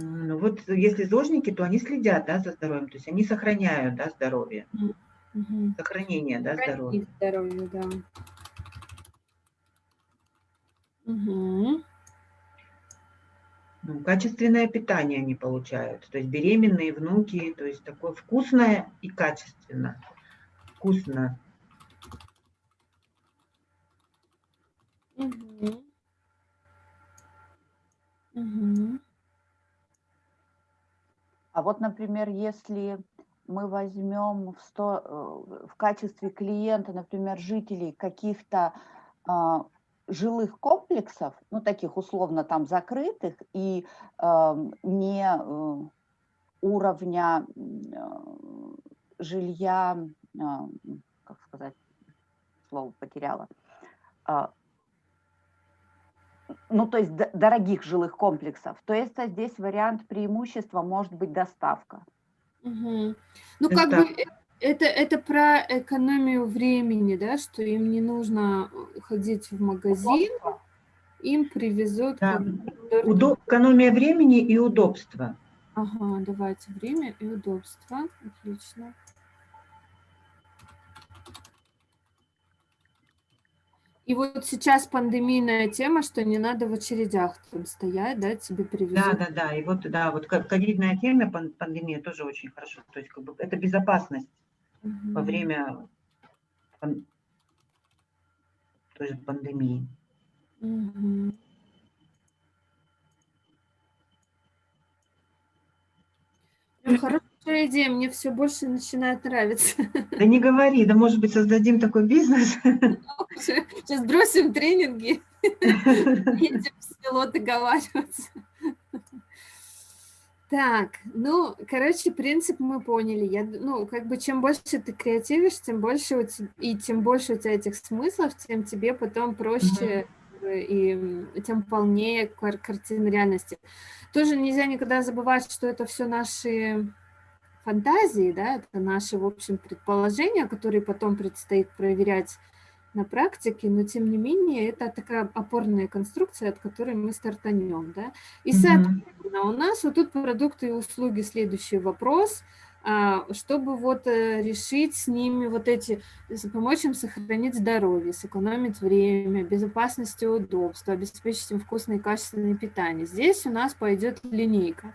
Вот если зожники, то они следят да, за здоровьем, то есть они сохраняют да, здоровье, Мгм. сохранение да, здоровья. Здоровье, да. Мгм. Ну, качественное питание они получают, то есть беременные, внуки, то есть такое вкусное и качественно. Вкусно. Мгм. Мгм. А вот, например, если мы возьмем в, сто, э, в качестве клиента, например, жителей каких-то а, жилых комплексов, ну, таких условно там закрытых и ам, не э, уровня э, жилья, а, как сказать, слово потеряла. А, ну, то есть дорогих жилых комплексов, то есть здесь вариант преимущества может быть доставка. Угу. Ну, как бы э, это, это про экономию времени, да, что им не нужно ходить в магазин, им привезут... Да. Удоб... Экономия времени и удобства. Ага, давайте время и удобство. Отлично. И вот сейчас пандемийная тема, что не надо в очередях там стоять, да, тебе привезут. Да, да, да. И вот, да, вот ковидная тема, пандемия тоже очень хорошо. То есть, как бы, это безопасность угу. во время той же пандемии. Угу. Хорошая идея, мне все больше начинает нравиться. Да не говори, да может быть создадим такой бизнес. <laughs> Сейчас бросим тренинги, <laughs> едем в село договариваться. Так, ну, короче, принцип мы поняли. Я, ну, как бы чем больше ты креативишь, тем больше у тебя, и тем больше у тебя этих смыслов, тем тебе потом проще и тем полнее картина реальности. Тоже нельзя никогда забывать, что это все наши фантазии, да, это наши, в общем, предположения, которые потом предстоит проверять на практике, но тем не менее это такая опорная конструкция, от которой мы стартанем, да. И, соответственно, у нас вот тут продукты и услуги следующий вопрос, а, чтобы вот э, решить с ними вот эти, помочь им сохранить здоровье, сэкономить время, безопасность и удобство, обеспечить им вкусное и качественное питание. Здесь у нас пойдет линейка.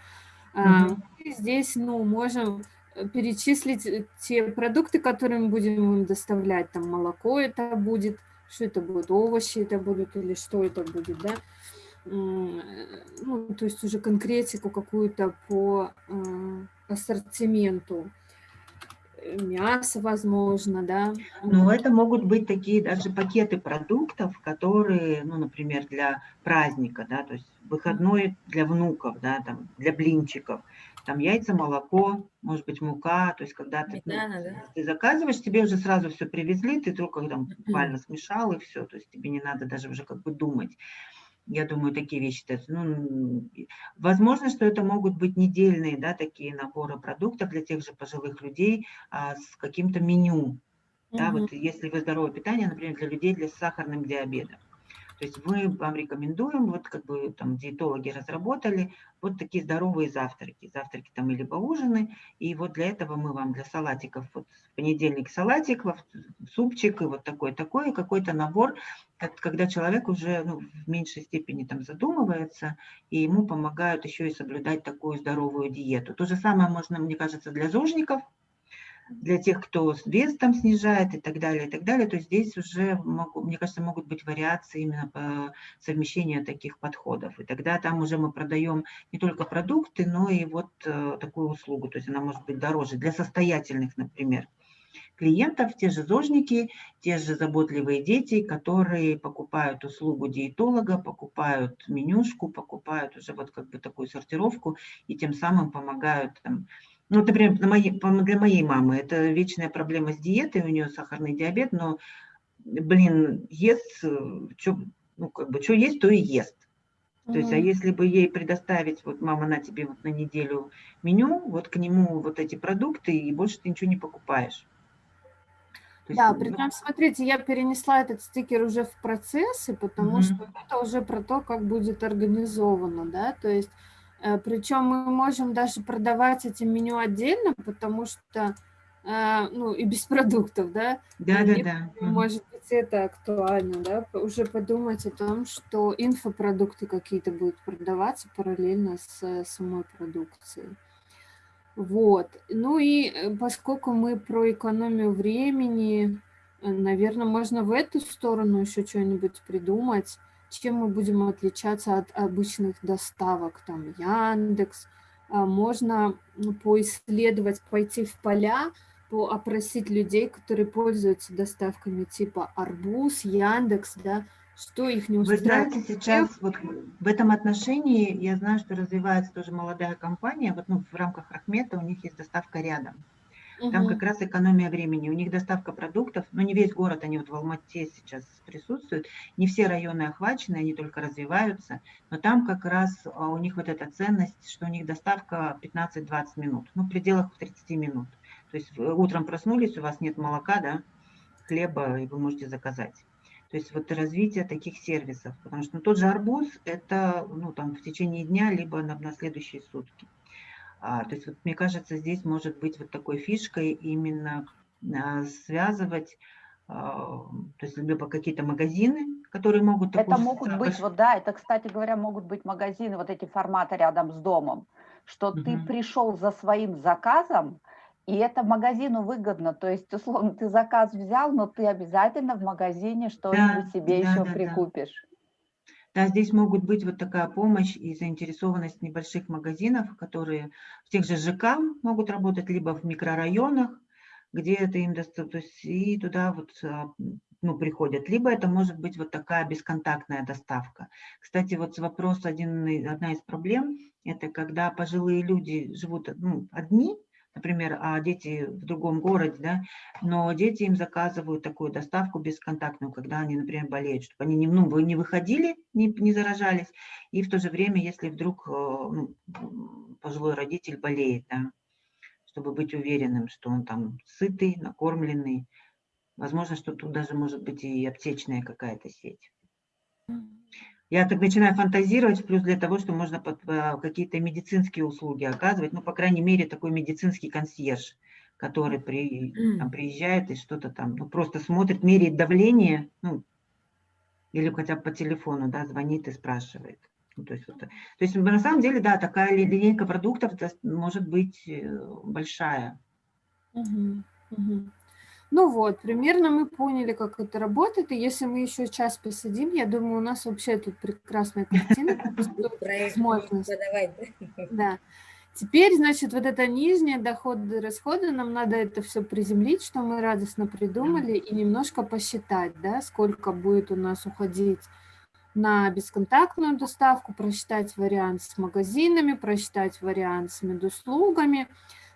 Mm Мы здесь, ну, можем э, перечислить э, те продукты, которые мы будем им доставлять. Там молоко это будет, что это будет, овощи это будут или что это будет, да. Ну, то есть уже конкретику какую-то по ассортименту. Мясо, возможно, да. Ну, это могут быть такие даже пакеты продуктов, которые, ну, например, для праздника, да, то есть выходной для внуков, да, там, для блинчиков. Там яйца, молоко, может быть, мука, то есть когда ты, ну, да. ты заказываешь, тебе уже сразу все привезли, ты только там буквально смешал и все, то есть тебе не надо даже уже как бы думать. Я думаю, такие вещи. Ну, возможно, что это могут быть недельные, да, такие наборы продуктов для тех же пожилых людей а, с каким-то меню. Да, вот если вы здоровое питание, например, для людей для с сахарным диабетом. То есть мы вам рекомендуем, вот как бы там диетологи разработали, вот такие здоровые завтраки. Завтраки там или ужины. И вот для этого мы вам для салатиков, вот в понедельник салатик, супчик и вот такой-такой, какой-то набор, когда человек уже ну, в меньшей степени там задумывается, и ему помогают еще и соблюдать такую здоровую диету. То же самое можно, мне кажется, для зожников, для тех, кто вес там снижает и так далее, и так далее. То здесь уже, мне кажется, могут быть вариации именно по совмещению таких подходов. И тогда там уже мы продаем не только продукты, но и вот э, такую услугу. То есть она может быть дороже для состоятельных, например клиентов, те же зожники, те же заботливые дети, которые покупают услугу диетолога, покупают менюшку, покупают уже вот как бы такую сортировку и тем самым помогают там, ну, например, для моей, для моей мамы это вечная проблема с диетой, у нее сахарный диабет, но, блин, ест, что, ну, как бы, что есть, то и ест. То есть, а если бы ей предоставить, вот мама на тебе вот на неделю меню, вот к нему вот эти продукты, и больше ты ничего не покупаешь. Есть, да, причем, смотрите, я перенесла этот стикер уже в процессы, потому mm -hmm. что это уже про то, как будет организовано, да, то есть Э, Причем мы можем даже продавать эти меню отдельно, потому что, э, ну, и без <laughs> продуктов, да? Да, да, да. Может быть, это актуально, да? Уже подумать о том, что инфопродукты какие-то будут продаваться параллельно с самой продукцией. Вот. Ну и э, поскольку мы про экономию времени, наверное, можно в эту сторону еще что-нибудь придумать чем мы будем отличаться от обычных доставок, там Яндекс, а, можно поисследовать, пойти в поля, опросить людей, которые пользуются доставками типа Арбуз, Яндекс, да, что их не устраивает. Вы знаете, сейчас вот в этом отношении я знаю, что развивается тоже молодая компания, вот ну, в рамках Рахмета у них есть доставка рядом. Там как раз экономия времени. У них доставка продуктов, но не весь город, они вот в Алмате сейчас присутствуют, не все районы охвачены, они только развиваются, но там как раз а, у них вот эта ценность, что у них доставка 15-20 минут, ну, в пределах 30 минут. То есть утром проснулись, у вас нет молока, да, хлеба, и вы можете заказать. То есть вот развитие таких сервисов, потому что ну, тот же арбуз – это ну, там, в течение дня, либо на, на следующие сутки. А, то есть, вот, мне кажется, здесь может быть вот такой фишкой именно а, связывать, а, то есть либо какие-то магазины, которые могут... Это могут быть, вот да, это, кстати говоря, могут быть магазины, вот эти форматы рядом с домом, что угу. ты пришел за своим заказом, и это магазину выгодно, то есть, условно, ты заказ взял, но ты обязательно в магазине что-нибудь да, себе да, еще да, прикупишь. Да. Да, здесь могут быть вот такая помощь и заинтересованность небольших магазинов, которые в тех же ЖК могут работать, либо в микрорайонах, где это им доступно, и туда вот а, ну, приходят. Либо это может быть вот такая бесконтактная доставка. Кстати, вот вопрос, один, одна из проблем, это когда пожилые люди живут ну, одни, например, а дети в другом городе, да, но дети им заказывают такую доставку бесконтактную, когда они, например, болеют, чтобы они не, ну, вы не выходили, не, не заражались, и в то же время, если вдруг э, ну, пожилой родитель болеет, да, чтобы быть уверенным, что он там сытый, накормленный, возможно, что тут даже может быть и аптечная какая-то сеть. Я так начинаю фантазировать, плюс для того, что можно э, какие-то медицинские услуги оказывать, ну, по крайней мере, такой медицинский консьерж, который при, там, приезжает и что-то там, ну, просто смотрит, меряет давление, ну, или хотя бы по телефону, да, звонит и спрашивает. Ну, то, есть, вот, то есть, на самом деле, да, такая линейка продуктов может быть э, большая. Угу, угу. Ну вот, примерно мы поняли, как это работает, и если мы еще час посидим, я думаю, у нас вообще тут прекрасная картина. <laughs> Да. Теперь, значит, вот это нижние доходы расходы, нам надо это все приземлить, что мы радостно придумали, и немножко посчитать, да, сколько будет у нас уходить на бесконтактную доставку, просчитать вариант с магазинами, просчитать вариант с медуслугами,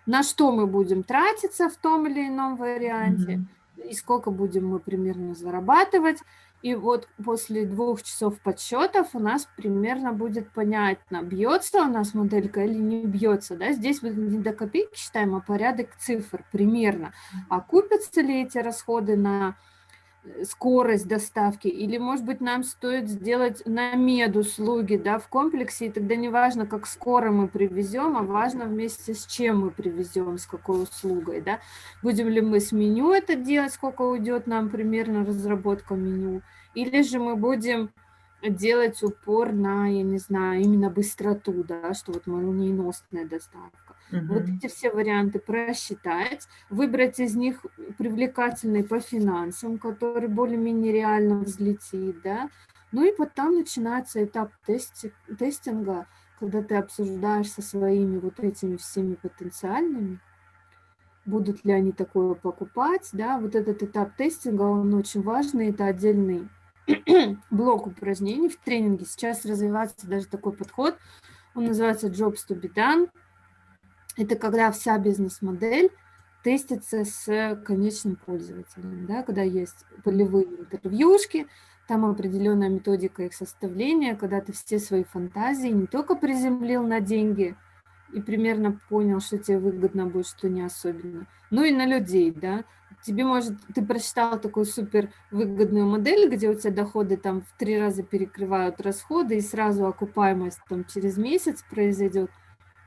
на что мы будем тратиться в том или ином варианте, mm -hmm. и сколько будем мы примерно зарабатывать. И вот после двух часов подсчетов у нас примерно будет понятно, бьется у нас моделька или не бьется. Да? Здесь мы не до копейки считаем, а порядок цифр примерно. А купятся ли эти расходы на скорость доставки, или, может быть, нам стоит сделать на медуслуги да, в комплексе, и тогда не важно, как скоро мы привезем, а важно вместе с чем мы привезем, с какой услугой. Да. Будем ли мы с меню это делать, сколько уйдет нам примерно разработка меню, или же мы будем делать упор на, я не знаю, именно быстроту, да, что вот молниеносная доставка. Угу. Вот эти все варианты просчитать, выбрать из них привлекательный по финансам, который более-менее реально взлетит, да, ну и потом начинается этап тести, тестинга, когда ты обсуждаешь со своими вот этими всеми потенциальными, будут ли они такое покупать, да, вот этот этап тестинга, он очень важный, это отдельный <clears throat> блок упражнений в тренинге. Сейчас развивается даже такой подход, он называется Jobs to be done. Это когда вся бизнес-модель тестится с конечным пользователем, да, когда есть полевые интервьюшки, там определенная методика их составления, когда ты все свои фантазии не только приземлил на деньги и примерно понял, что тебе выгодно будет, что не особенно, но и на людей, да, тебе может, ты прочитал такую супер выгодную модель, где у тебя доходы там в три раза перекрывают расходы и сразу окупаемость там через месяц произойдет,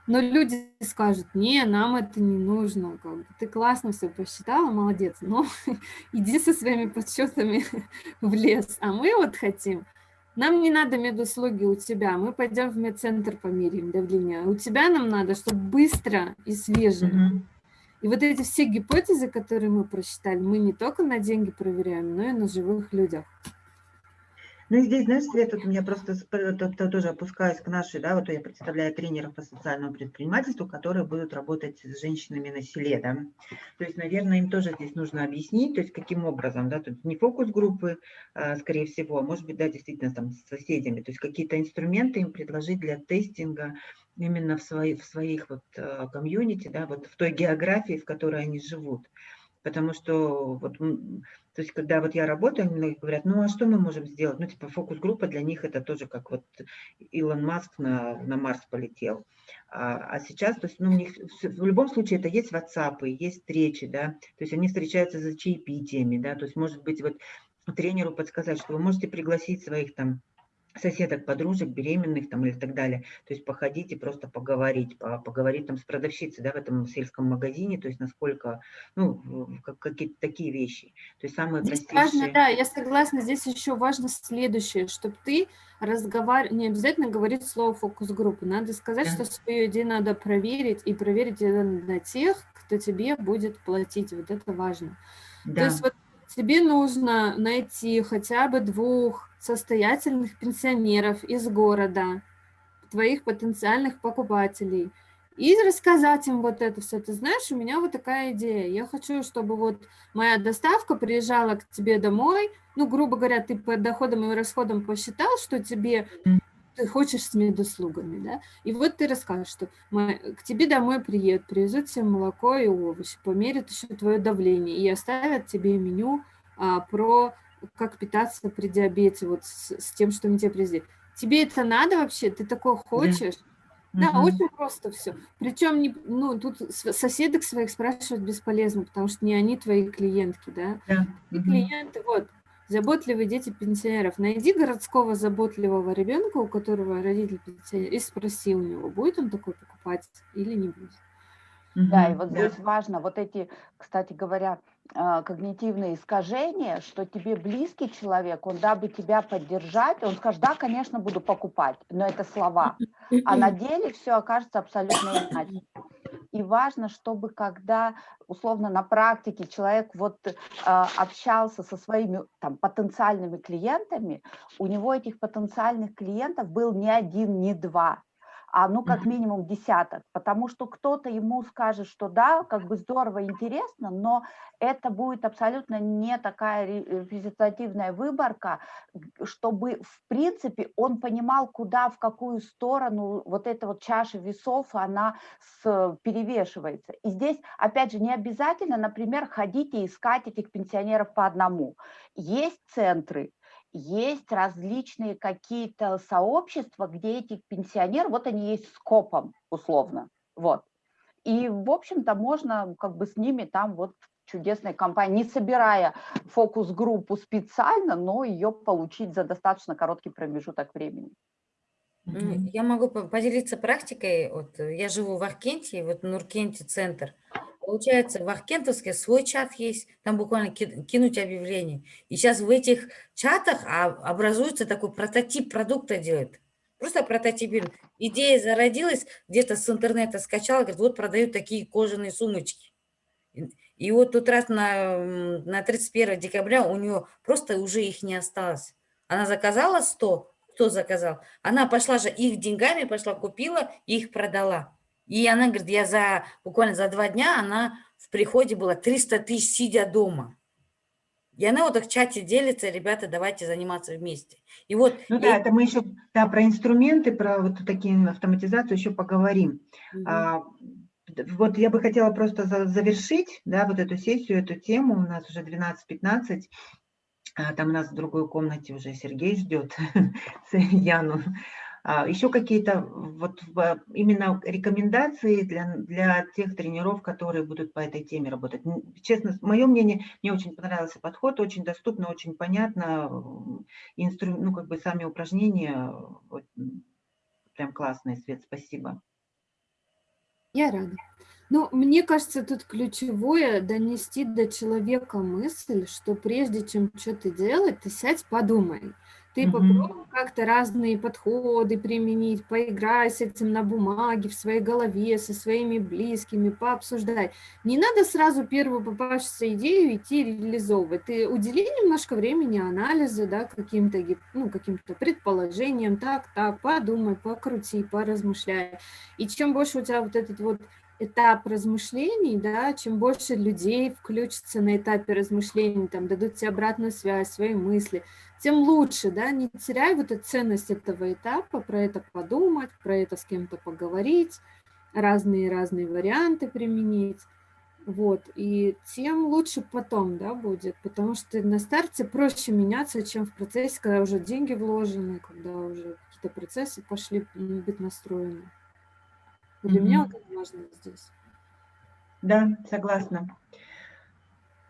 но люди скажут, не, нам это не нужно, как бы, ты классно все посчитала, молодец, но <laughs> иди со своими подсчетами <laughs> в лес, а мы вот хотим, нам не надо медуслуги у тебя, мы пойдем в медцентр померяем давление, у тебя нам надо, чтобы быстро и свеже. Mm -hmm. И вот эти все гипотезы, которые мы просчитали, мы не только на деньги проверяем, но и на живых людях. Ну и здесь, знаешь, Свет, у меня просто тоже опускаюсь к нашей, да, вот я представляю тренеров по социальному предпринимательству, которые будут работать с женщинами на селе, да. То есть, наверное, им тоже здесь нужно объяснить, то есть каким образом, да, тут не фокус-группы, а, скорее всего, а может быть, да, действительно там с соседями, то есть какие-то инструменты им предложить для тестинга именно в, свои, в своих вот а, комьюнити, да, вот в той географии, в которой они живут. Потому что вот то есть, когда вот я работаю, многие говорят, ну, а что мы можем сделать? Ну, типа, фокус-группа для них это тоже как вот Илон Маск на, на Марс полетел. А, а сейчас, то есть, ну, у них в любом случае это есть WhatsApp, есть встречи, да, то есть они встречаются за чаепитиями, да, то есть, может быть, вот тренеру подсказать, что вы можете пригласить своих там соседок, подружек, беременных там или так далее. То есть походить и просто поговорить, поговорить там с продавщицей, да, в этом сельском магазине, то есть насколько, ну, какие-то такие вещи. То есть самые здесь простейшие... важно, да, я согласна, здесь еще важно следующее, чтобы ты разговаривал, не обязательно говорить слово фокус-группы, надо сказать, да. что свою идею надо проверить, и проверить это на тех, кто тебе будет платить, вот это важно. Да. То есть вот тебе нужно найти хотя бы двух состоятельных пенсионеров из города, твоих потенциальных покупателей, и рассказать им вот это все. Ты знаешь, у меня вот такая идея. Я хочу, чтобы вот моя доставка приезжала к тебе домой. Ну, грубо говоря, ты по доходам и расходам посчитал, что тебе ты хочешь с медуслугами, да, и вот ты расскажешь, что к тебе домой приедут, привезут тебе молоко и овощи, померят еще твое давление и оставят тебе меню а, про как питаться при диабете, вот с, с тем, что они тебе привезли. Тебе это надо вообще? Ты такое хочешь? Да, угу. очень просто все. Причем, не, ну, тут соседок своих спрашивать бесполезно, потому что не они твои клиентки, да? Да. И угу. клиенты, вот, заботливые дети пенсионеров. Найди городского заботливого ребенка, у которого родитель пенсионер, и спроси у него, будет он такой покупать или не будет. Да, и вот здесь важно, вот эти, кстати говоря, когнитивные искажения, что тебе близкий человек, он дабы тебя поддержать, он скажет, да, конечно, буду покупать, но это слова, а на деле все окажется абсолютно иначе. И важно, чтобы когда, условно, на практике человек вот э, общался со своими там, потенциальными клиентами, у него этих потенциальных клиентов был не один, не два, а ну как минимум десяток, потому что кто-то ему скажет, что да, как бы здорово, интересно, но это будет абсолютно не такая репрезентативная выборка, чтобы в принципе он понимал, куда, в какую сторону вот эта вот чаша весов, она с, перевешивается. И здесь, опять же, не обязательно, например, ходить и искать этих пенсионеров по одному. Есть центры, есть различные какие-то сообщества, где этих пенсионеров, вот они есть скопом условно, вот. И, в общем-то, можно как бы с ними там вот чудесной компании, не собирая фокус-группу специально, но ее получить за достаточно короткий промежуток времени. Я могу поделиться практикой. Вот я живу в Аркенте, вот Нуркенте центр. Получается, в Аркентовске свой чат есть, там буквально кинуть объявление. И сейчас в этих чатах а, образуется такой прототип продукта делает. Просто прототип. Идея зародилась, где-то с интернета скачала, говорит, вот продают такие кожаные сумочки. И вот тут раз на, на 31 декабря у нее просто уже их не осталось. Она заказала 100, кто заказал? Она пошла же их деньгами, пошла купила и их продала. И она говорит, я за буквально за два дня, она в приходе была 300 тысяч, сидя дома. И она вот в чате делится, ребята, давайте заниматься вместе. И вот... Ну да, это мы еще да, про инструменты, про вот такие автоматизацию еще поговорим. Угу. А, вот я бы хотела просто завершить, да, вот эту сессию, эту тему, у нас уже 12-15, а, там у нас в другой комнате уже Сергей ждет <laughs> Яну. А, Еще какие-то вот именно рекомендации для, для тех тренеров, которые будут по этой теме работать. Честно, мое мнение, мне очень понравился подход, очень доступно, очень понятно. Инстру, ну, как бы сами упражнения, вот, прям классные, Свет, спасибо. Я рада. Ну, мне кажется, тут ключевое донести до человека мысль, что прежде чем что-то делать, ты сядь, подумай. Ты Мгм. попробуй как-то разные подходы применить, поиграй с этим на бумаге, в своей голове, со своими близкими, пообсуждай. Не надо сразу первую попавшуюся идею идти реализовывать. Ты удели немножко времени анализу, да, каким-то ну, каким-то предположениям, так, так, подумай, покрути, поразмышляй. И чем больше у тебя вот этот вот этап размышлений, да, чем больше людей включится на этапе размышлений, там, дадут тебе обратную связь, свои мысли, тем лучше, да, не теряй вот эту ценность этого этапа, про это подумать, про это с кем-то поговорить, разные-разные варианты применить, вот, и тем лучше потом, да, будет, потому что на старте проще меняться, чем в процессе, когда уже деньги вложены, когда уже какие-то процессы пошли быть настроены. Для меня Мгм. вот это важно здесь. Да, согласна.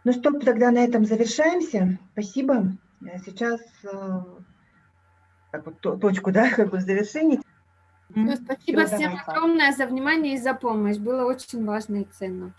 Ну что, тогда на этом завершаемся. Спасибо. Э, Сейчас э, так вот, то- точку, да, <laughs> как бы в завершении. Мгм. спасибо Всё, всем давай, огромное за внимание и за помощь. Было очень важно и ценно.